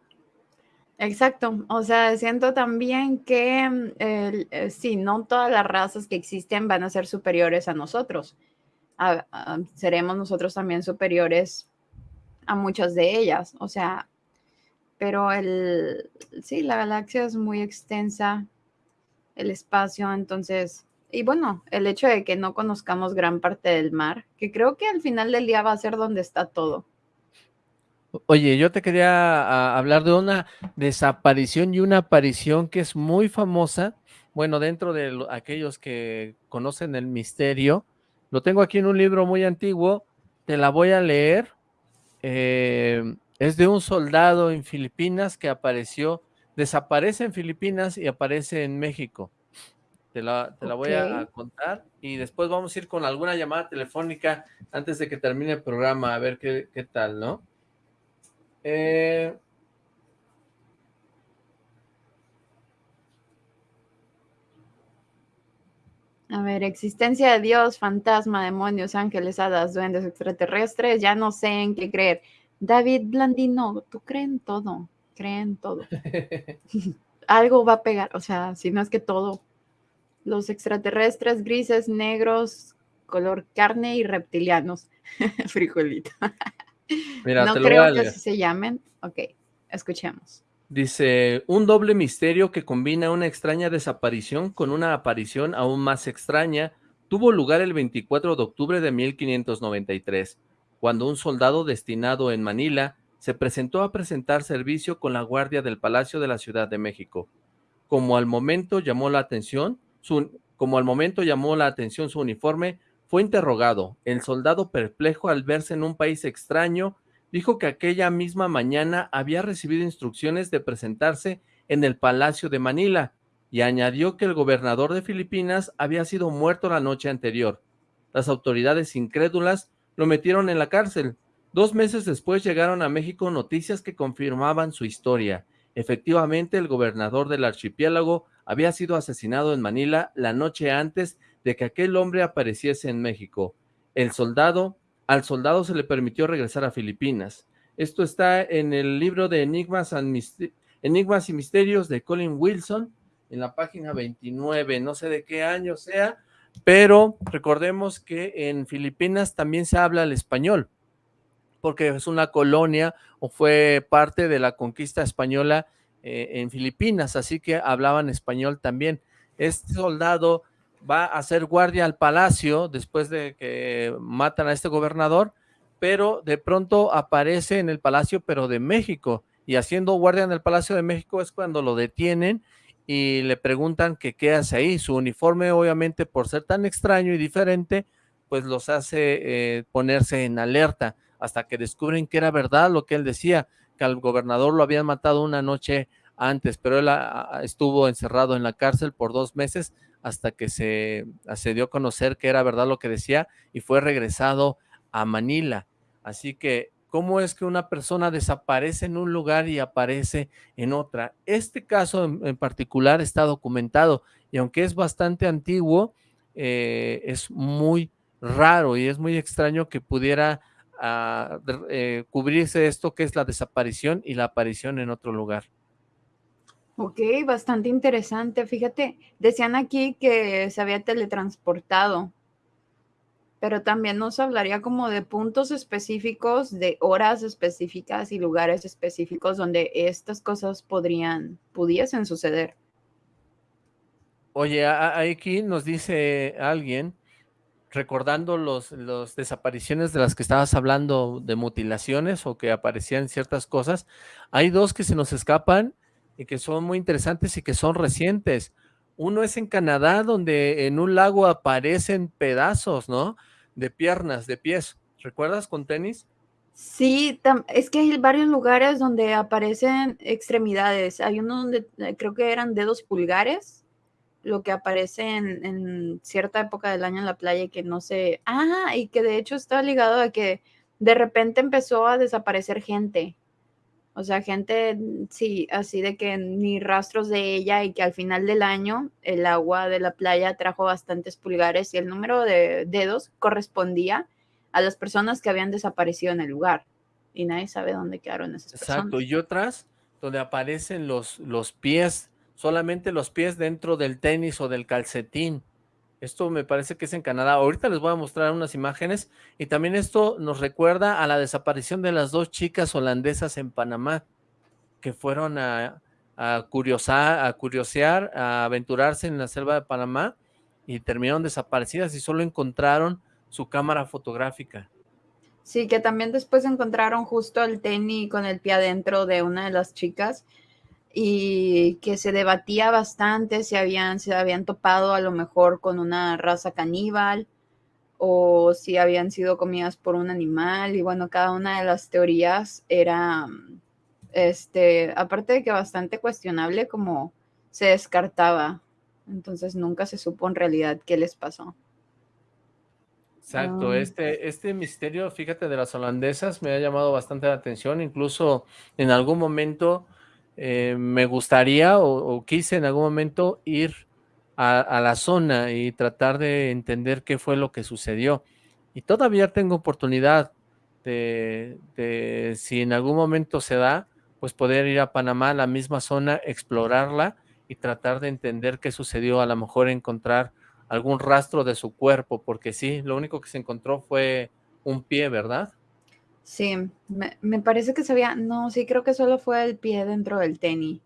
Exacto, o sea, siento también que mm, eh, sí, no todas las razas que existen van a ser superiores a nosotros. seremos nosotros también superiores a muchas de ellas. O sea, pero el, sí, la galaxia es muy extensa, el espacio, entonces, y bueno, el hecho de que no conozcamos gran parte del mar, que creo que al final del día va a ser donde está todo. Oye, yo te quería hablar de una desaparición y una aparición que es muy famosa, bueno, dentro de aquellos que conocen el misterio, lo tengo aquí en un libro muy antiguo, te la voy a leer, eh, es de un soldado en Filipinas que apareció, desaparece en Filipinas y aparece en México. Te la, voy a, contar y después vamos a ir con alguna llamada telefónica antes de que termine el programa, a ver qué, tal, ¿no? Eh, a ver, existencia de Dios, fantasma, demonios, ángeles, hadas, duendes, extraterrestres, ya no sé en qué creer. David Blandino, tú crees en todo, cree en todo. Algo va a pegar, o sea, si no es que todo. Los extraterrestres grises, negros, color carne y reptilianos. Frijolito. Mira, no creo que así se llamen. Ok, escuchemos. Dice, un doble misterio que combina una extraña desaparición con una aparición aún más extraña tuvo lugar el 24 de octubre de 1593 cuando un soldado destinado en Manila se presentó a presentar servicio con la guardia del Palacio de la Ciudad de México. Como al momento llamó la atención, su, uniforme, fue interrogado. El soldado perplejo al verse en un país extraño, dijo que aquella misma mañana había recibido instrucciones de presentarse en el Palacio de Manila y añadió que el gobernador de Filipinas había sido muerto la noche anterior. Las autoridades incrédulas lo metieron en la cárcel. Dos meses después llegaron a México noticias que confirmaban su historia. Efectivamente, el gobernador del archipiélago había sido asesinado en Manila la noche antes de que aquel hombre apareciese en México. El soldado, al soldado se le permitió regresar a Filipinas. Esto está en el libro de Enigmas, Enigmas y Misterios de Colin Wilson, en la página 29, no sé de qué año sea, pero recordemos que en Filipinas también se habla el español, porque es una colonia o fue parte de la conquista española eh, en Filipinas, así que hablaban español también. Este soldado va a hacer guardia al palacio después de que matan a este gobernador, pero de pronto aparece en el palacio, pero de México, y haciendo guardia en el Palacio de México es cuando lo detienen y le preguntan que qué hace ahí. Su uniforme, obviamente, por ser tan extraño y diferente, pues los hace eh, ponerse en alerta hasta que descubren que era verdad lo que él decía, que al gobernador lo habían matado una noche antes, pero él estuvo encerrado en la cárcel por dos meses hasta que se, se dio a conocer que era verdad lo que decía y fue regresado a Manila. Así que cómo es que una persona desaparece en un lugar y aparece en otra. Este caso en, particular está documentado y aunque es bastante antiguo, eh, es muy raro y es muy extraño que pudiera ah, eh, cubrirse esto que es la desaparición y la aparición en otro lugar. Ok, bastante interesante. Fíjate, decían aquí que se había teletransportado pero también nos hablaría como de puntos específicos, de horas específicas y lugares específicos donde estas cosas podrían, pudiesen suceder. Oye, aquí nos dice alguien, recordando los, los desapariciones de las que estabas hablando, de mutilaciones o que aparecían ciertas cosas, hay dos que se nos escapan y que son muy interesantes y que son recientes. Uno es en Canadá, donde en un lago aparecen pedazos, ¿no? De piernas, de pies. ¿Recuerdas con tenis? Sí, es que hay varios lugares donde aparecen extremidades. Hay uno donde eh, creo que eran dedos pulgares, lo que aparece en, cierta época del año en la playa que no sé. Ah, y que de hecho está ligado a que de repente empezó a desaparecer gente. O sea, gente, sí, así de que ni rastros de ella y que al final del año el agua de la playa trajo bastantes pulgares y el número de dedos correspondía a las personas que habían desaparecido en el lugar. Y nadie sabe dónde quedaron esas personas. Exacto, y otras donde aparecen los, los pies, solamente los pies dentro del tenis o del calcetín. Esto me parece que es en Canadá. Ahorita les voy a mostrar unas imágenes y también esto nos recuerda a la desaparición de las dos chicas holandesas en Panamá que fueron a, curiosar, a curiosear, a aventurarse en la selva de Panamá y terminaron desaparecidas y solo encontraron su cámara fotográfica. Sí, que también después encontraron justo el tenis con el pie adentro de una de las chicas y que se debatía bastante si habían, se habían topado a lo mejor con una raza caníbal o si habían sido comidas por un animal y bueno, cada una de las teorías era, este, aparte de que bastante cuestionable como se descartaba, entonces nunca se supo en realidad qué les pasó. Exacto, este, este misterio, fíjate, de las holandesas me ha llamado bastante la atención, incluso en algún momento eh, me gustaría o, quise en algún momento ir a, la zona y tratar de entender qué fue lo que sucedió. Y todavía tengo oportunidad de, de, si en algún momento se da, pues poder ir a Panamá, a la misma zona, explorarla y tratar de entender qué sucedió, a lo mejor encontrar algún rastro de su cuerpo, porque sí, lo único que se encontró fue un pie, ¿verdad? Sí, me, parece que se había, no, sí creo que solo fue el pie dentro del tenis,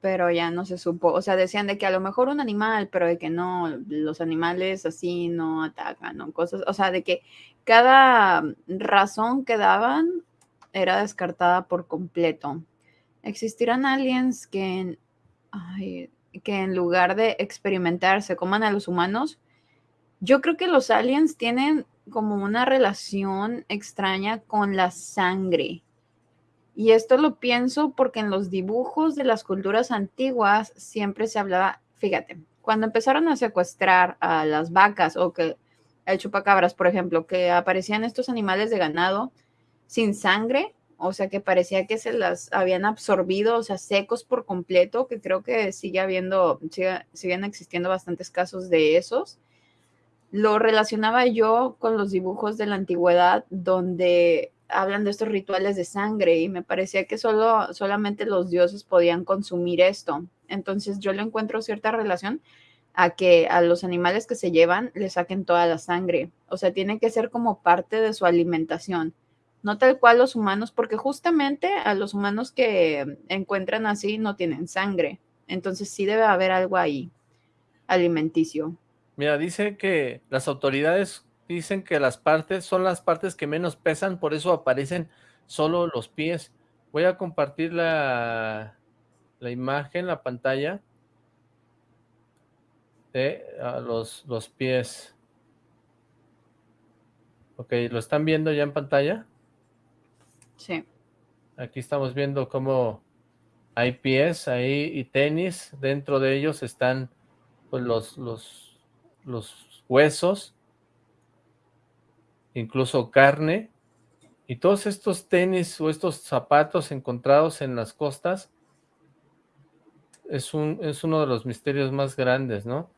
pero ya no se supo, o sea, decían de que a lo mejor un animal, pero de que no, los animales así no atacan, ¿no? Cosas, o sea, de que cada razón que daban era descartada por completo. ¿Existirán aliens que, que en lugar de experimentar se coman a los humanos? Yo creo que los aliens tienen como una relación extraña con la sangre. Y esto lo pienso porque en los dibujos de las culturas antiguas siempre se hablaba, fíjate, cuando empezaron a secuestrar a las vacas o que el chupacabras, por ejemplo, que aparecían estos animales de ganado sin sangre, o sea, que parecía que se las habían absorbido, o sea, secos por completo, que creo que sigue habiendo, siguen existiendo bastantes casos de esos. Lo relacionaba yo con los dibujos de la antigüedad donde hablan de estos rituales de sangre y me parecía que solo, solamente los dioses podían consumir esto. Entonces yo le encuentro cierta relación a que a los animales que se llevan le saquen toda la sangre. O sea, tiene que ser como parte de su alimentación no tal cual los humanos, porque justamente a los humanos que encuentran así no tienen sangre. Entonces sí debe haber algo ahí, alimenticio. Mira, dice que las autoridades dicen que las partes son las partes que menos pesan, por eso aparecen solo los pies. Voy a compartir la, la imagen, la pantalla de los, los pies. Ok, ¿lo están viendo ya en pantalla? Sí. Aquí estamos viendo cómo hay pies ahí y tenis. Dentro de ellos están pues, los, los, los huesos, incluso carne. Y todos estos tenis o estos zapatos encontrados en las costas es, un, es uno de los misterios más grandes, ¿no?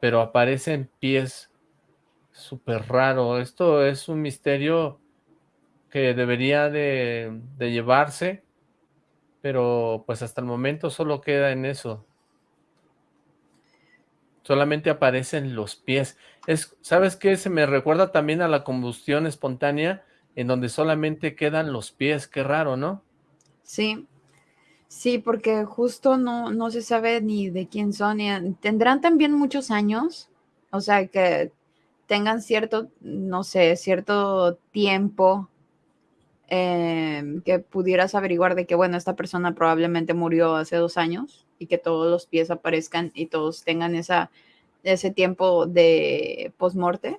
Pero aparecen pies súper raro. Esto es un misterio que debería de, llevarse, pero pues hasta el momento solo queda en eso. Solamente aparecen los pies. Es, ¿Sabes qué? Se me recuerda también a la combustión espontánea, en donde solamente quedan los pies. Qué raro, ¿no? Sí, sí, porque justo no, no se sabe ni de quién son. tendrán también muchos años, o sea, que tengan cierto, no sé, cierto tiempo Em, que pudieras averiguar de que, bueno, esta persona probablemente murió hace dos años y que todos los pies aparezcan y todos tengan esa, ese tiempo de postmorte,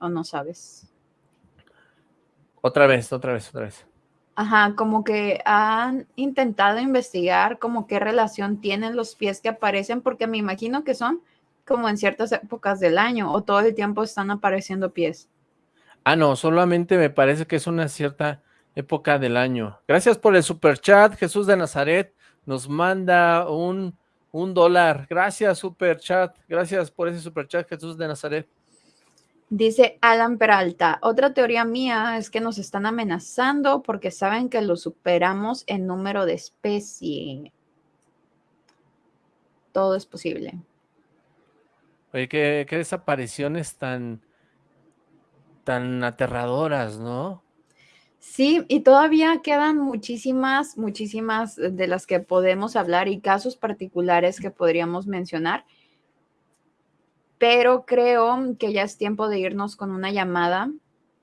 o no sabes. Otra vez, otra vez, otra vez. Ajá, como que han intentado investigar como qué relación tienen los pies que aparecen, porque me imagino que son como en ciertas épocas del año o todo el tiempo están apareciendo pies. Ah, no, solamente me parece que es una cierta época del año. Gracias por el super chat, Jesús de Nazaret nos manda un, un dólar. Gracias, super chat. Gracias por ese super chat, Jesús de Nazaret. Dice Alan Peralta, otra teoría mía es que nos están amenazando porque saben que lo superamos en número de especie. Todo es posible. Oye, qué, qué desapariciones tan, tan aterradoras, ¿no? Sí, y todavía quedan muchísimas, muchísimas de las que podemos hablar y casos particulares que podríamos mencionar, pero creo que ya es tiempo de irnos con una llamada.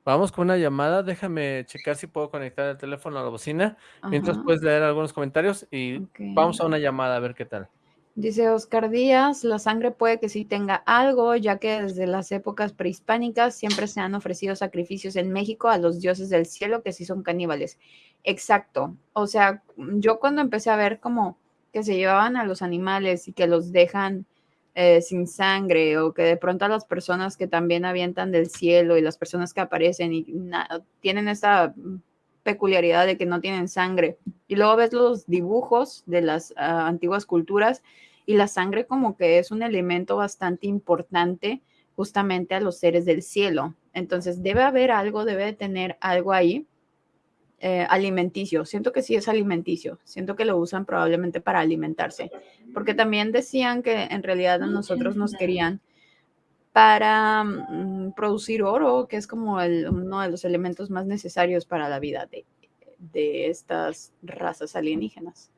Vamos con una llamada, déjame checar si puedo conectar el teléfono a la bocina, mientras puedes leer algunos comentarios y vamos a una llamada a ver qué tal. Dice Oscar Díaz, la sangre puede que sí tenga algo, ya que desde las épocas prehispánicas siempre se han ofrecido sacrificios en México a los dioses del cielo que sí son caníbales. Exacto. O sea, yo cuando empecé a ver como que se llevaban a los animales y que los dejan eh, sin sangre o que de pronto a las personas que también avientan del cielo y las personas que aparecen y tienen esta peculiaridad de que no tienen sangre. Y luego ves los dibujos de las ah, antiguas culturas y la sangre como que es un elemento bastante importante justamente a los seres del cielo. Entonces debe haber algo, debe de tener algo ahí eh, alimenticio. Siento que sí es alimenticio. Siento que lo usan probablemente para alimentarse. Porque también decían que en realidad a nosotros nos querían para mm, producir oro, que es como uno de los elementos más necesarios para la vida de, de estas razas alienígenas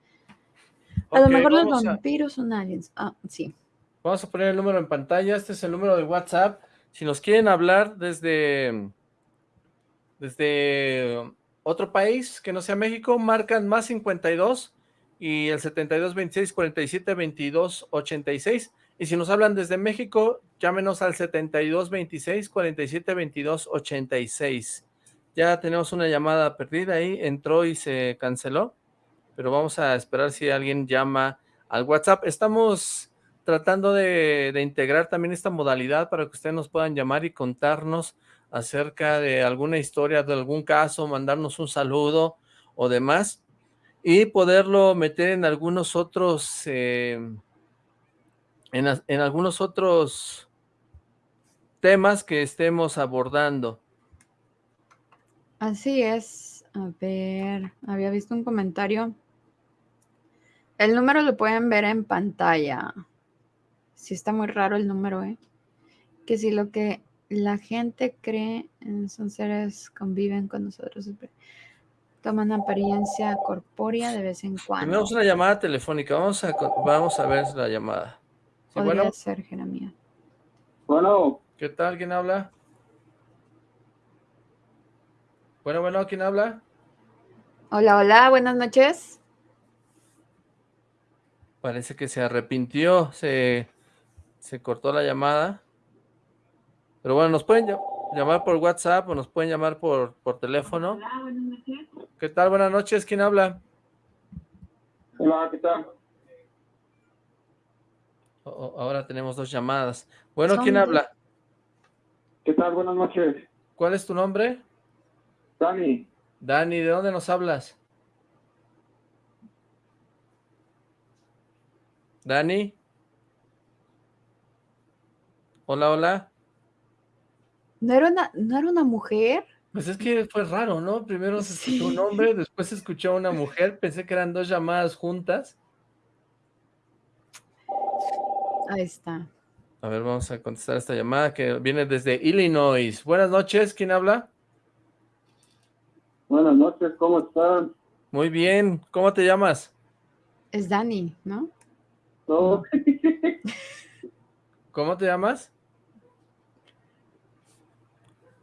a lo mejor los vampiros son aliens. Ah, sí. Vamos a poner el número en pantalla. Este es el número de WhatsApp. Si nos quieren hablar desde, desde otro país que no sea México, marcan más 52 y el 72 26 47 22 86. Y si nos hablan desde México, llámenos al 72 26 47 22 86. Ya tenemos una llamada perdida ahí, entró y se canceló, pero vamos a esperar si alguien llama al WhatsApp. Estamos tratando de, integrar también esta modalidad para que ustedes nos puedan llamar y contarnos acerca de alguna historia, de algún caso, mandarnos un saludo o demás, y poderlo meter en algunos otros, eh, en algunos otros temas que estemos abordando. Así es. A ver, había visto un comentario. El número lo pueden ver en pantalla. Sí está muy raro el número, ¿eh? Que si lo que la gente cree son seres conviven con nosotros, toman apariencia corpórea de vez en cuando. Tenemos una llamada telefónica, vamos a, vamos a ver la llamada. Podría bueno? ser, Jeremia. Bueno. ¿Qué tal? ¿Quién habla? Bueno, bueno, ¿quién habla? Hola, hola, buenas noches. Parece que se arrepintió, se, se cortó la llamada. Pero bueno, nos pueden llamar por WhatsApp o nos pueden llamar por, por teléfono. Hola, buenas noches. ¿Qué tal? Buenas noches. ¿Quién habla? Hola, ¿qué tal? ahora tenemos dos llamadas. Bueno, ¿quién habla? ¿Qué tal? Buenas noches. ¿Cuál es tu nombre? Dani. Dani, ¿de dónde nos hablas? Dani. Hola, hola. ¿No era una, ¿no era una mujer? Pues es que fue raro, ¿no? Primero se escuchó un hombre, después se escuchó a una mujer, pensé que eran dos llamadas juntas. Ahí está. A ver, vamos a contestar esta llamada que viene desde Illinois. Buenas noches, ¿quién habla? Buenas noches, ¿cómo están? Muy bien, ¿cómo te llamas? Es Dani, ¿no? ¿Cómo te llamas?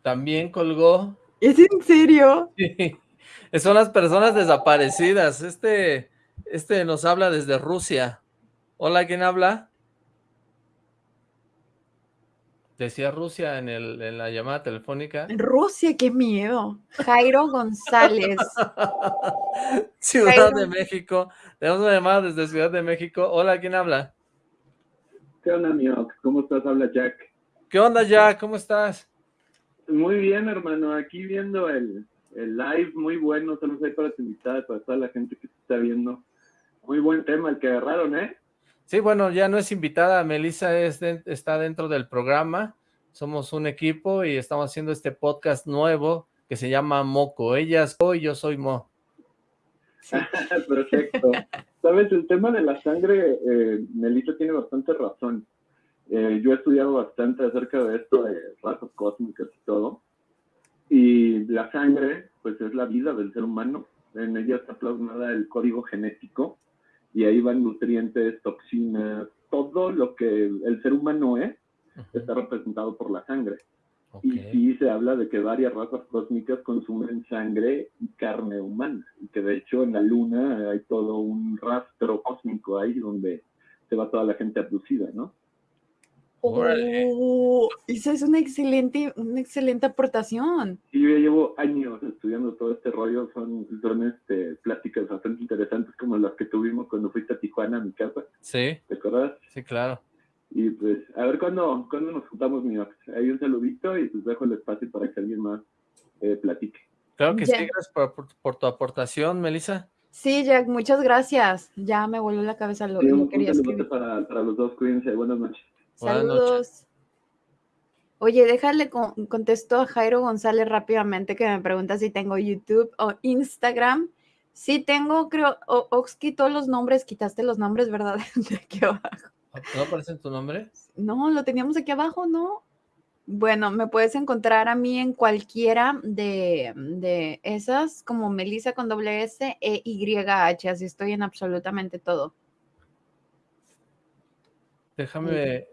También colgó. ¿Es en serio? Sí. Son las personas desaparecidas. Este, este nos habla desde Rusia. Hola, ¿quién habla? Decía Rusia en, el, en la llamada telefónica. Rusia, qué miedo. Jairo González. Ciudad de México. Tenemos una llamada desde Ciudad de México. Hola, ¿quién habla? ¿Qué onda, mío? ¿Cómo estás? Habla Jack. ¿Qué onda, Jack? ¿Cómo estás? Muy bien, hermano. Aquí viendo el, live, muy bueno. Saludos ahí para tu invitada, para toda la gente que está viendo. Muy buen tema el que agarraron, ¿eh? Sí, bueno, ya no es invitada. Melissa está dentro del programa. Somos un equipo y estamos haciendo este podcast nuevo que se llama Moco. Ella es Mo y yo soy Mo. Perfecto. Sabes, el tema de la sangre, eh, Melissa tiene bastante razón. Eh, yo he estudiado bastante acerca de esto, de razas cósmicas y todo. Y la sangre, pues es la vida del ser humano. En ella está plasmada el código genético y ahí van nutrientes, toxinas, todo lo que el ser humano es, está representado por la sangre. Y sí se habla de que varias razas cósmicas consumen sangre y carne humana, y que de hecho en la luna hay todo un rastro cósmico ahí donde se va toda la gente abducida, ¿no? Oh, esa es una excelente, una excelente aportación. Y yo llevo años estudiando todo este rollo, son, son este, pláticas bastante interesantes como las que tuvimos cuando fuiste a Tijuana a mi casa. Sí. ¿Te acuerdas? Sí, claro. Y pues, a ver cuándo, cuándo nos juntamos, mi Hay un saludito y pues dejo el espacio para que alguien más eh, platique. Claro que sí, gracias por, tu aportación, Melissa. Sí, Jack, muchas gracias. Ya me volvió la cabeza lo, que quería escribir. Para, para los dos, cuídense. Buenas noches. Saludos. Oye, déjale contesto a Jairo González rápidamente que me pregunta si tengo YouTube o Instagram. Sí tengo, creo, Ox quitó los nombres, quitaste los nombres, ¿verdad? De aquí abajo. ¿No aparece tu nombre? No, lo teníamos aquí abajo, ¿no? Bueno, me puedes encontrar a mí en cualquiera de, de esas, como Melissa con doble S e Y H, así estoy en absolutamente todo. Déjame,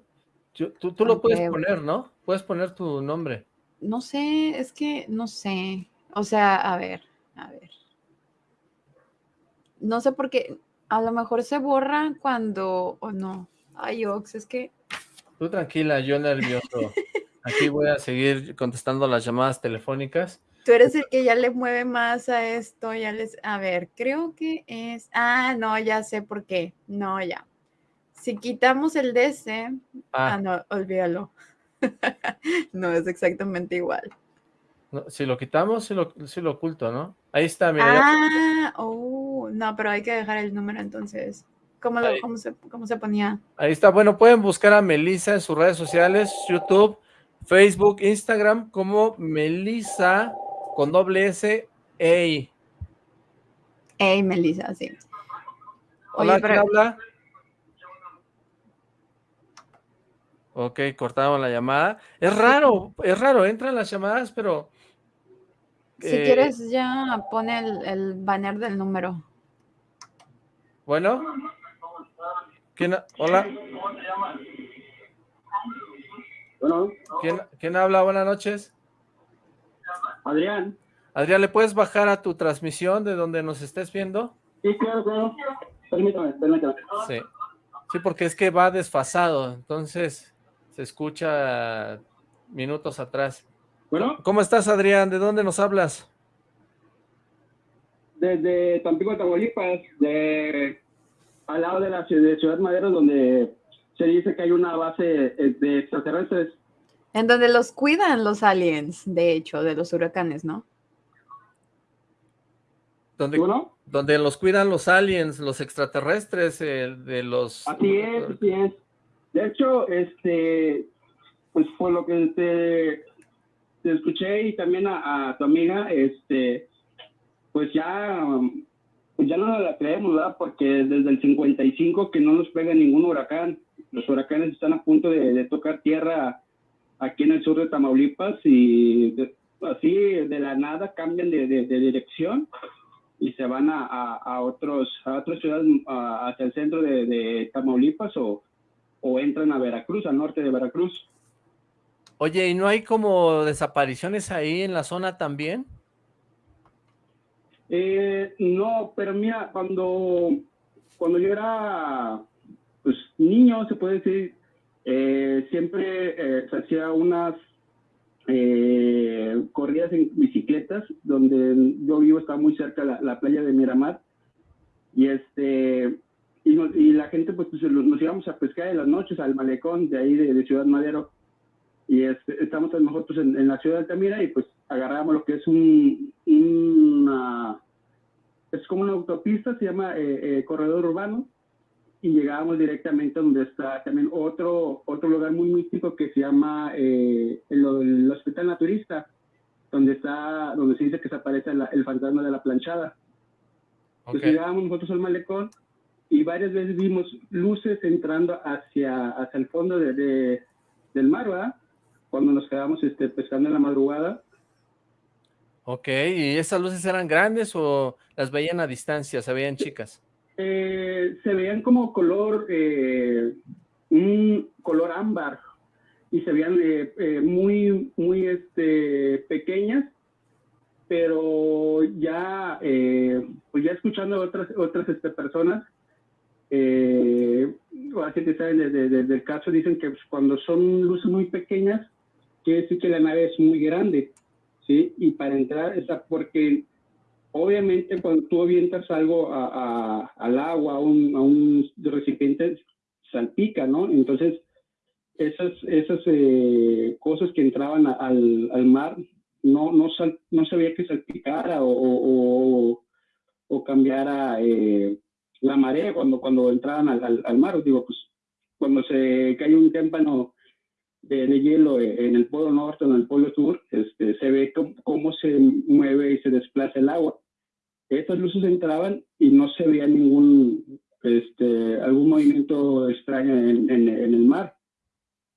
tú, tú lo puedes poner, ¿no? Puedes poner tu nombre. No sé, es que no sé. O sea, a ver, a ver. No sé por qué. A lo mejor se borra cuando. O no. Ay, Ox, es que. Tú tranquila, yo nervioso. Aquí voy a seguir contestando las llamadas telefónicas. Tú eres el que ya le mueve más a esto, ya les... A ver, creo que es... Ah, no, ya sé por qué. No, ya. Si quitamos el DC... Ah, ah no, olvídalo. no, es exactamente igual. si lo quitamos, si lo, si lo oculto, ¿no? Ahí está, mira. Ah, oh, no, pero hay que dejar el número entonces. ¿Cómo, cómo, se, ¿Cómo se ponía? Ahí está. Bueno, pueden buscar a Melissa en sus redes sociales, YouTube, Facebook, Instagram, como Melissa con doble S, Ey. Ey, Melissa, sí. Hola, ¿quién habla? Ok, cortamos la llamada. Es raro, es raro, entran las llamadas, pero... Si eh, quieres ya pone el, el, banner del número. Bueno. ¿Quién, hola. ¿Quién, ¿Quién habla? Buenas noches. Adrián. Adrián, ¿le puedes bajar a tu transmisión de donde nos estés viendo? Sí, claro, claro. Permítame, permítame. Sí. Sí, porque es que va desfasado, entonces se escucha minutos atrás. Bueno. ¿Cómo estás, Adrián? ¿De dónde nos hablas? Desde Tampico, Tamaulipas, de, al lado de la ciudad, de Ciudad Madero, donde se dice que hay una base de extraterrestres. En donde los cuidan los aliens, de hecho, de los huracanes, ¿no? Donde, donde los cuidan los aliens, los extraterrestres, de los... Así es, así es. De hecho, este, pues fue lo que te, escuché y también a, tu amiga, este, pues ya, pues ya no la creemos, ¿verdad? Porque desde el 55 que no nos pega ningún huracán. Los huracanes están a punto de tocar tierra aquí en el sur de Tamaulipas y así de la nada cambian de, dirección y se van a, a, otros a otras ciudades hacia el centro de, Tamaulipas o, o, entran a Veracruz, al norte de Veracruz. Oye, ¿y no hay como desapariciones ahí en la zona también? Eh, no, pero mira, cuando, cuando yo era pues, niño, se puede decir, eh, siempre eh, se hacía unas eh, corridas en bicicletas, donde yo vivo, está muy cerca la, la playa de Miramar, y este y, la gente pues, pues nos, íbamos a pescar en las noches al malecón de ahí de, Ciudad Madero, y este, estamos nosotros en, la ciudad de Altamira y pues agarramos lo que es un, una, es como una autopista, se llama corredor urbano, y llegábamos directamente a donde está también otro, otro lugar muy místico que se llama eh, el, Hospital Naturista, donde está, donde se dice que se aparece el fantasma de la planchada. Entonces llegábamos nosotros al malecón y varias veces vimos luces entrando hacia, hacia el fondo de, del mar, ¿verdad? Cuando nos quedamos este, pescando en la madrugada. Ok, ¿y esas luces eran grandes o las veían a distancia, se veían chicas? Eh, se veían como color, eh, un color ámbar y se veían eh, muy, muy este, pequeñas, pero ya, pues ya escuchando a otras, otras este, personas, la gente sabe desde el caso, dicen que cuando son luces muy pequeñas, quiere decir que la nave es muy grande, ¿sí? Y para entrar, esa, porque Obviamente, cuando tú avientas algo al agua, a un, recipiente, salpica, ¿no? Entonces, esas, esas eh, cosas que entraban al, mar, no, no, no sabía que salpicara o, o, cambiara eh, la marea cuando, cuando entraban al, mar. Digo, pues, cuando se cae un témpano de, hielo en el polo norte o en el polo sur, este, se ve cómo se mueve y se desplaza el agua estas luces entraban y no se veía ningún, este, algún movimiento extraño en, en, el mar,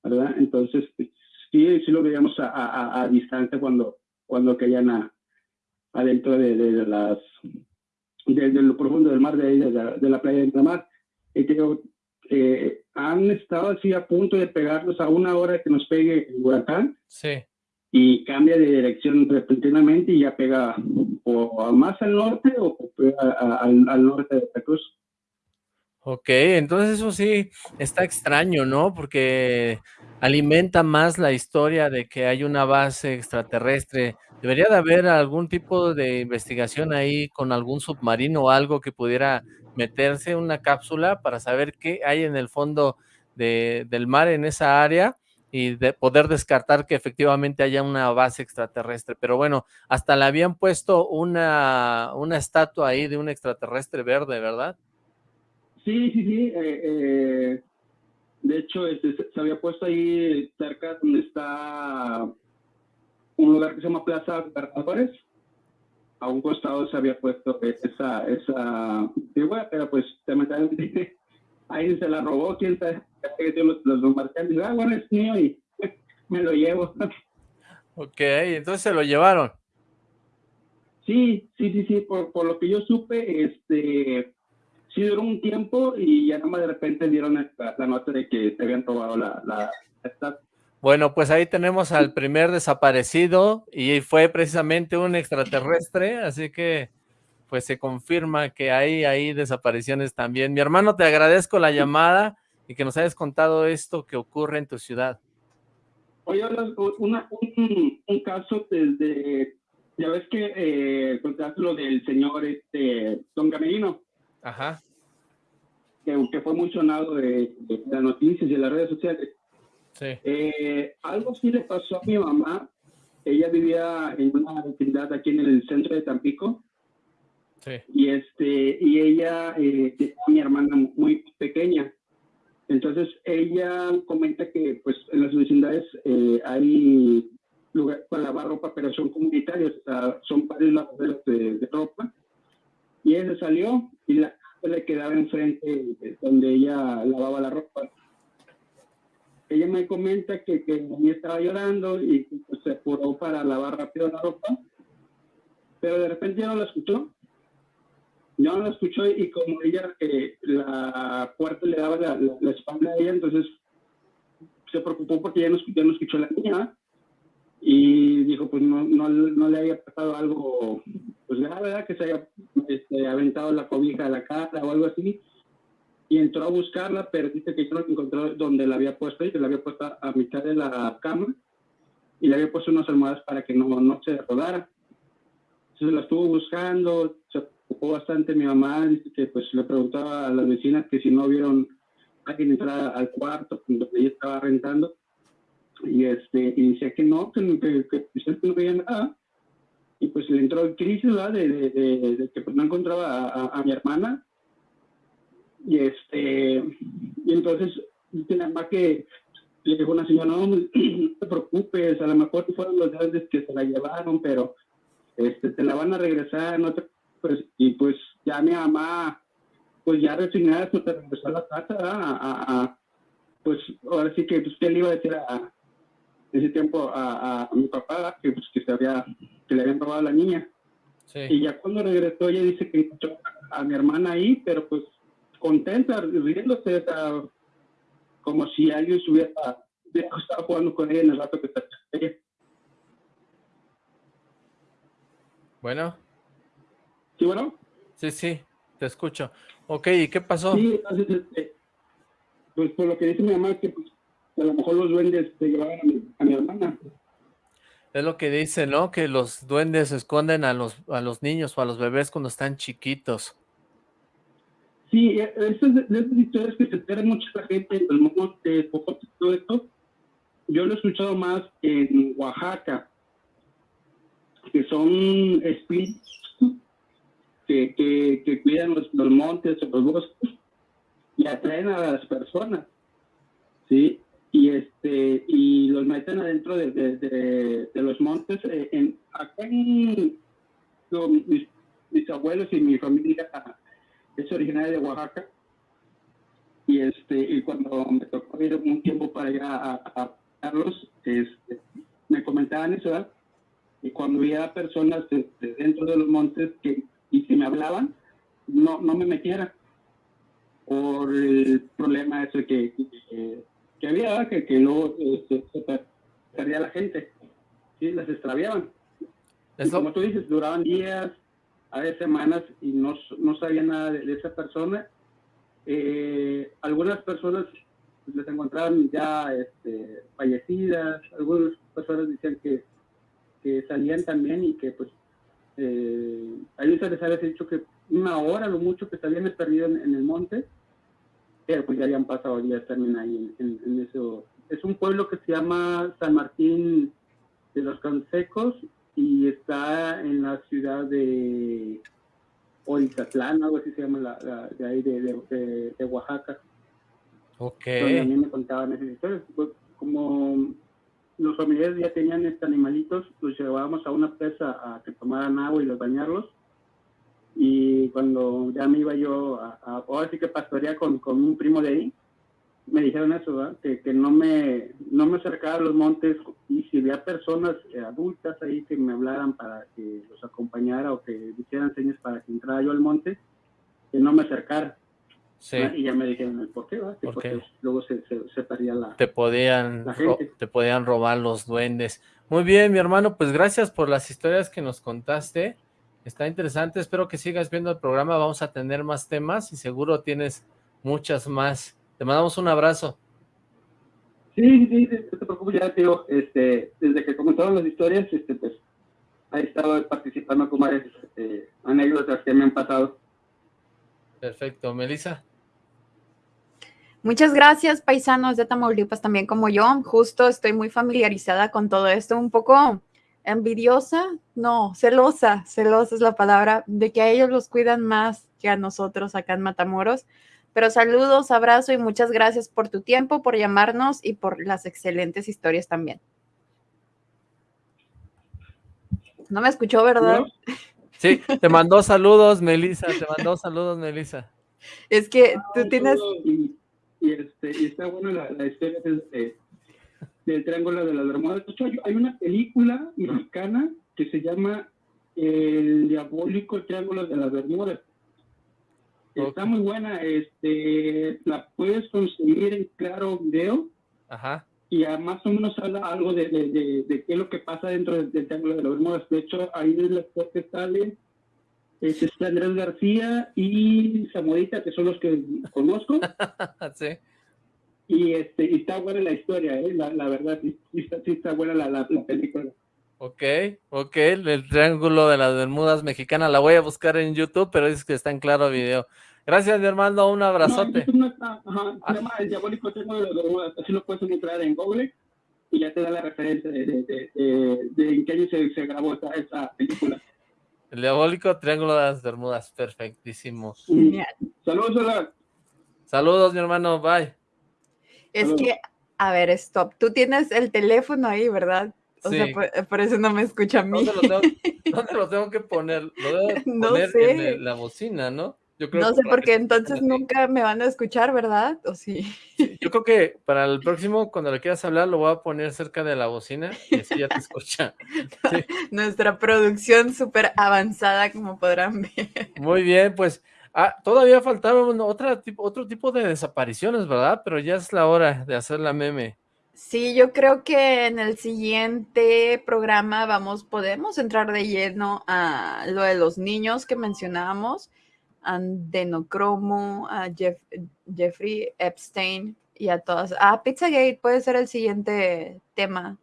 ¿verdad? Entonces, sí, sí lo veíamos a, a, distancia cuando, cuando caían a, adentro de, de, las, de, lo profundo del mar, de, de, la playa de mar. Y creo, eh, han estado así a punto de pegarnos a una hora que nos pegue el huracán. Sí y cambia de dirección repentinamente y ya pega o más al norte o al, norte de Veracruz. Ok, entonces eso sí está extraño, ¿no? Porque alimenta más la historia de que hay una base extraterrestre. Debería de haber algún tipo de investigación ahí con algún submarino o algo que pudiera meterse una cápsula para saber qué hay en el fondo de, del mar en esa área y de poder descartar que efectivamente haya una base extraterrestre. Pero bueno, hasta le habían puesto una, una estatua ahí de un extraterrestre verde, ¿verdad? Sí, sí, sí. Eh, eh, de hecho, este, se había puesto ahí cerca donde está un lugar que se llama Plaza Libertadores. A un costado se había puesto esa, esa figura, pero pues ahí se la robó, quién sabe, los, los marcantes, ah, bueno, es mío y me lo llevo. Ok, entonces se lo llevaron. Sí, sí, sí, sí, por, por lo que yo supe, este, sí duró un tiempo y ya nomás de repente dieron la, nota de que se habían robado la, la, Bueno, pues ahí tenemos al primer desaparecido y fue precisamente un extraterrestre, así que pues se confirma que hay ahí desapariciones también. Mi hermano, te agradezco la llamada y que nos hayas contado esto que ocurre en tu ciudad. Oye, una, un, un, caso desde, ya ves que eh, contaste lo del señor este, Don Camerino. Ajá. Que, fue muy sonado de, las noticias y de las redes sociales. Sí. Eh, algo sí le pasó a mi mamá. Ella vivía en una vecindad aquí en el centro de Tampico. Sí. Y, este, y ella, eh, mi hermana muy pequeña. Entonces ella comenta que pues en las vecindades eh, hay lugar para lavar ropa, pero son comunitarios, o sea, son varios lavaderos de, de ropa y ella se salió y la le quedaba enfrente donde ella lavaba la ropa. Ella me comenta que, que estaba llorando y pues, se apuró para lavar rápido la ropa, pero de repente ya no la escuchó. Ya no la escuchó y como ella, eh, la puerta le daba la, espalda a ella, entonces se preocupó porque ya no, ya no escuchó la niña y dijo pues no, no, no le había pasado algo pues la verdad que se haya este, aventado la cobija a la cara o algo así. Y entró a buscarla pero dice que no encontró donde la había puesto y que la había puesto a mitad de la cama y le había puesto unas almohadas para que no, no se rodara. Entonces la estuvo buscando se preocupó bastante mi mamá dice que pues le preguntaba a las vecinas que si no vieron alguien entrar al cuarto donde ella estaba rentando. Y este y decía que no, que, que, que, pues, no veía nada. Y pues le entró en crisis, ¿verdad? De, de, de, que pues, no encontraba a, a, mi hermana. Y este y entonces dice más que le dijo una señora, no, no te preocupes, a lo mejor fueron los grandes que se la llevaron, pero este, te la van a regresar, no te pues, y pues ya mi mamá, pues ya resignada, pues te regresó a la casa, a, a, pues ahora sí que, pues, ¿qué le iba a decir a, ese tiempo a, mi papá que, pues, que, se había, que le habían robado a la niña. Y ya cuando regresó ella dice que encontró a mi hermana ahí, pero pues contenta, riéndose, como si alguien estuviera, estaba jugando con ella en el rato que está ella. Bueno. ¿Sí, bueno? Sí, sí, te escucho. Ok, ¿y qué pasó? Sí, entonces, este, pues por lo que dice mi mamá, que pues, a lo mejor los duendes se llevaban a mi, hermana. Es lo que dice, ¿no? Que los duendes esconden a los, a los niños o a los bebés cuando están chiquitos. Sí, e, esas, esas historias que se enteran mucha gente en el monte, todo esto, yo lo he escuchado más en Oaxaca, que son espíritus que, que, cuidan los, los montes o los bosques y atraen a las personas. ¿sí? Y este y los meten adentro de, de, los montes eh, en, acá en mis, abuelos y mi familia es originaria de Oaxaca. Y este y cuando me tocó ir un tiempo para ir a, Carlos este, me comentaban eso y cuando veía personas dentro de los montes que y que me hablaban no no me metiera por el problema que que había que, que luego este, se, perdía la gente, ¿sí? las extraviaban. como tú dices, duraban días, a veces semanas y no, no sabía nada de, esa persona eh, algunas personas les encontraban ya este, fallecidas, algunas personas decían que, que salían también y que pues eh, a ellos se les había dicho que una hora lo mucho que se habían perdido en, el monte, pero pues ya habían pasado días también ahí en, eso. Es un pueblo que se llama San Martín de los Consecos y está en la ciudad de Orizatlán, algo así se llama, la, de ahí de, de, Oaxaca. Ok. Donde a mí me contaban esas historias. Pues, como los familiares ya tenían estos animalitos, los llevábamos a una presa a que tomaran agua y los bañarlos. Y cuando ya me iba yo a, ahora sí que pastorear con, con, un primo de ahí, me dijeron eso, que, que, no me no me acercara a los montes y si había personas eh, adultas ahí que me hablaran para que los acompañara o que hicieran señas para que entrara yo al monte, que no me acercara. Y ya me dijeron, ¿por qué? Porque luego se, se, perdía la Te podían, te podían robar los duendes. Muy bien, mi hermano, pues gracias por las historias que nos contaste. Está interesante, espero que sigas viendo el programa, vamos a tener más temas y seguro tienes muchas más. Te mandamos un abrazo. Sí, sí, no te preocupes, ya tío, este, desde que comenzaron las historias, este, pues, he estado participando con varias este, anécdotas que me han pasado. Perfecto, Melissa. Muchas gracias, paisanos de Tamaulipas, también como yo. Justo estoy muy familiarizada con todo esto, un poco envidiosa, no, celosa, celosa es la palabra, de que a ellos los cuidan más que a nosotros acá en Matamoros. Pero saludos, abrazo y muchas gracias por tu tiempo, por llamarnos y por las excelentes historias también. No me escuchó, ¿verdad? Sí, te mandó saludos, Melissa, te mandó saludos, Melissa. Es que tú tienes y, este, y está buena la, historia del Triángulo de las Bermudas. De hecho, hay, una película mexicana que se llama El Diabólico Triángulo de las Bermudas. Está muy buena, este, la puedes conseguir en Claro Video. Ajá. Y más o menos habla algo de, de, de, qué es lo que pasa dentro del, Triángulo de las Bermudas. De hecho, ahí es la que sale es este Andrés García y Zamorita, que son los que conozco. sí. Y, este, y está buena la historia, ¿eh? la, la verdad, sí, está, sí está buena la, la, película. Ok, ok, el Triángulo de las Bermudas Mexicana, la voy a buscar en YouTube, pero es que está en claro video. Gracias, mi hermano, un abrazote. No, no está, ajá, se llama El Diabólico Triángulo de las Bermudas, así lo puedes encontrar en Google y ya te da la referencia de, de, de, de, en qué año se, se grabó esta, esta película. El diabólico triángulo de las Bermudas, perfectísimo. Saludos, hola. Saludos, mi hermano, bye. Es que, a ver, stop. Tú tienes el teléfono ahí, ¿verdad? O sea, por, eso no me escucha a mí. ¿Dónde lo tengo, que poner? Lo debo poner en la bocina, ¿no? no sé, porque entonces nunca me van a escuchar, ¿verdad? ¿O sí? Yo creo que para el próximo, cuando le quieras hablar, lo voy a poner cerca de la bocina y así ya te escucha. Nuestra producción súper avanzada, como podrán ver. Muy bien, pues ah, todavía faltaba otra, otro tipo de desapariciones, ¿verdad? Pero ya es la hora de hacer la meme. Sí, yo creo que en el siguiente programa vamos, podemos entrar de lleno a lo de los niños que mencionábamos Andenocromo, a Jeffrey Epstein y a todas. Ah, Pizzagate puede ser el siguiente tema.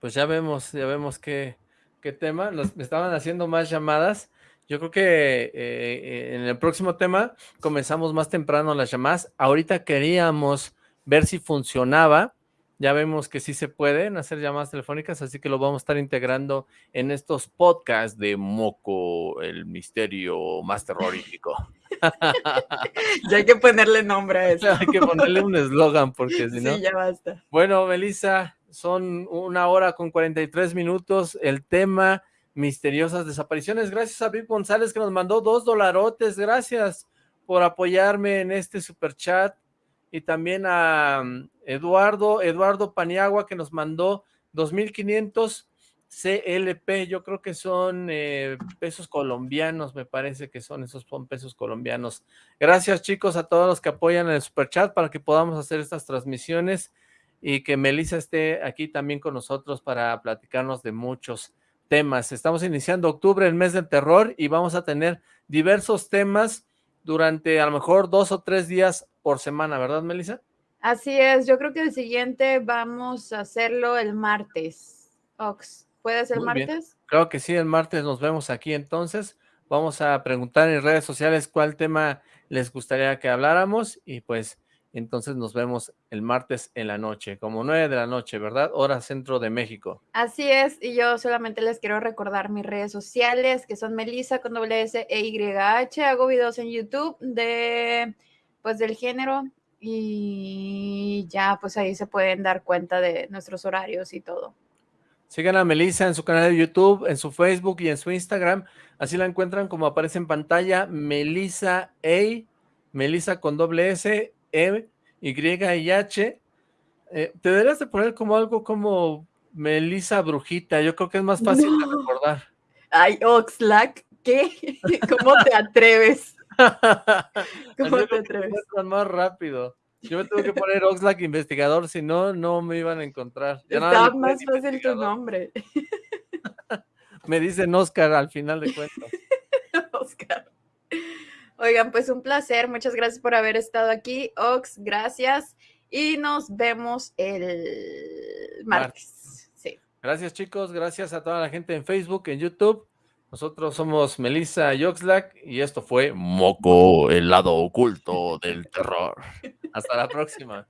Pues ya vemos, ya vemos qué, qué tema. Nos estaban haciendo más llamadas. Yo creo que eh, en el próximo tema comenzamos más temprano las llamadas. Ahorita queríamos ver si funcionaba ya vemos que sí se pueden hacer llamadas telefónicas, así que lo vamos a estar integrando en estos podcasts de Moco, el misterio más terrorífico. ya hay que ponerle nombre a eso. hay que ponerle un eslogan, porque si no... Sí, ya basta. Bueno, Melissa, son una hora con 43 minutos. El tema, misteriosas desapariciones. Gracias a Vic González que nos mandó dos dolarotes. Gracias por apoyarme en este super chat y también a mm, Eduardo, Eduardo Paniagua que nos mandó 2.500 CLP, yo creo que son eh, pesos colombianos, me parece que son esos pesos colombianos. Gracias chicos a todos los que apoyan el superchat para que podamos hacer estas transmisiones y que Melissa esté aquí también con nosotros para platicarnos de muchos temas. Estamos iniciando octubre, el mes del terror, y vamos a tener diversos temas durante a lo mejor dos o tres días por semana, ¿verdad, Melissa? Así es, yo creo que el siguiente vamos a hacerlo el martes. Ox, ¿puede ser el martes? Creo que sí, el martes nos vemos aquí entonces. Vamos a preguntar en redes sociales cuál tema les gustaría que habláramos y pues entonces nos vemos el martes en la noche, como nueve de la noche, ¿verdad? Hora centro de México. Así es, y yo solamente les quiero recordar mis redes sociales, que son Melissa con doble S e Y H. Hago videos en YouTube de, pues, del género y ya, pues ahí se pueden dar cuenta de nuestros horarios y todo. Sigan a Melissa en su canal de YouTube, en su Facebook y en su Instagram. Así la encuentran como aparece en pantalla, Melissa A, Melissa con doble S, E, Y y H. Eh, te deberías de poner como algo como Melissa Brujita, yo creo que es más fácil de recordar. Ay, Oxlack, ¿qué? ¿Cómo te atreves? ¿Cómo te atreves? Más rápido. Yo me tengo que poner Oxlack investigador, si no, no me iban a encontrar. Está más fácil tu nombre. me dicen Oscar al final de cuentas. Oscar. Oigan, pues un placer. Muchas gracias por haber estado aquí. Ox, gracias. Y nos vemos el martes. Sí. Gracias, chicos. Gracias a toda la gente en Facebook, en YouTube. Nosotros somos Melissa y Oxlack y esto fue Moco, el lado oculto del terror. Hasta la próxima.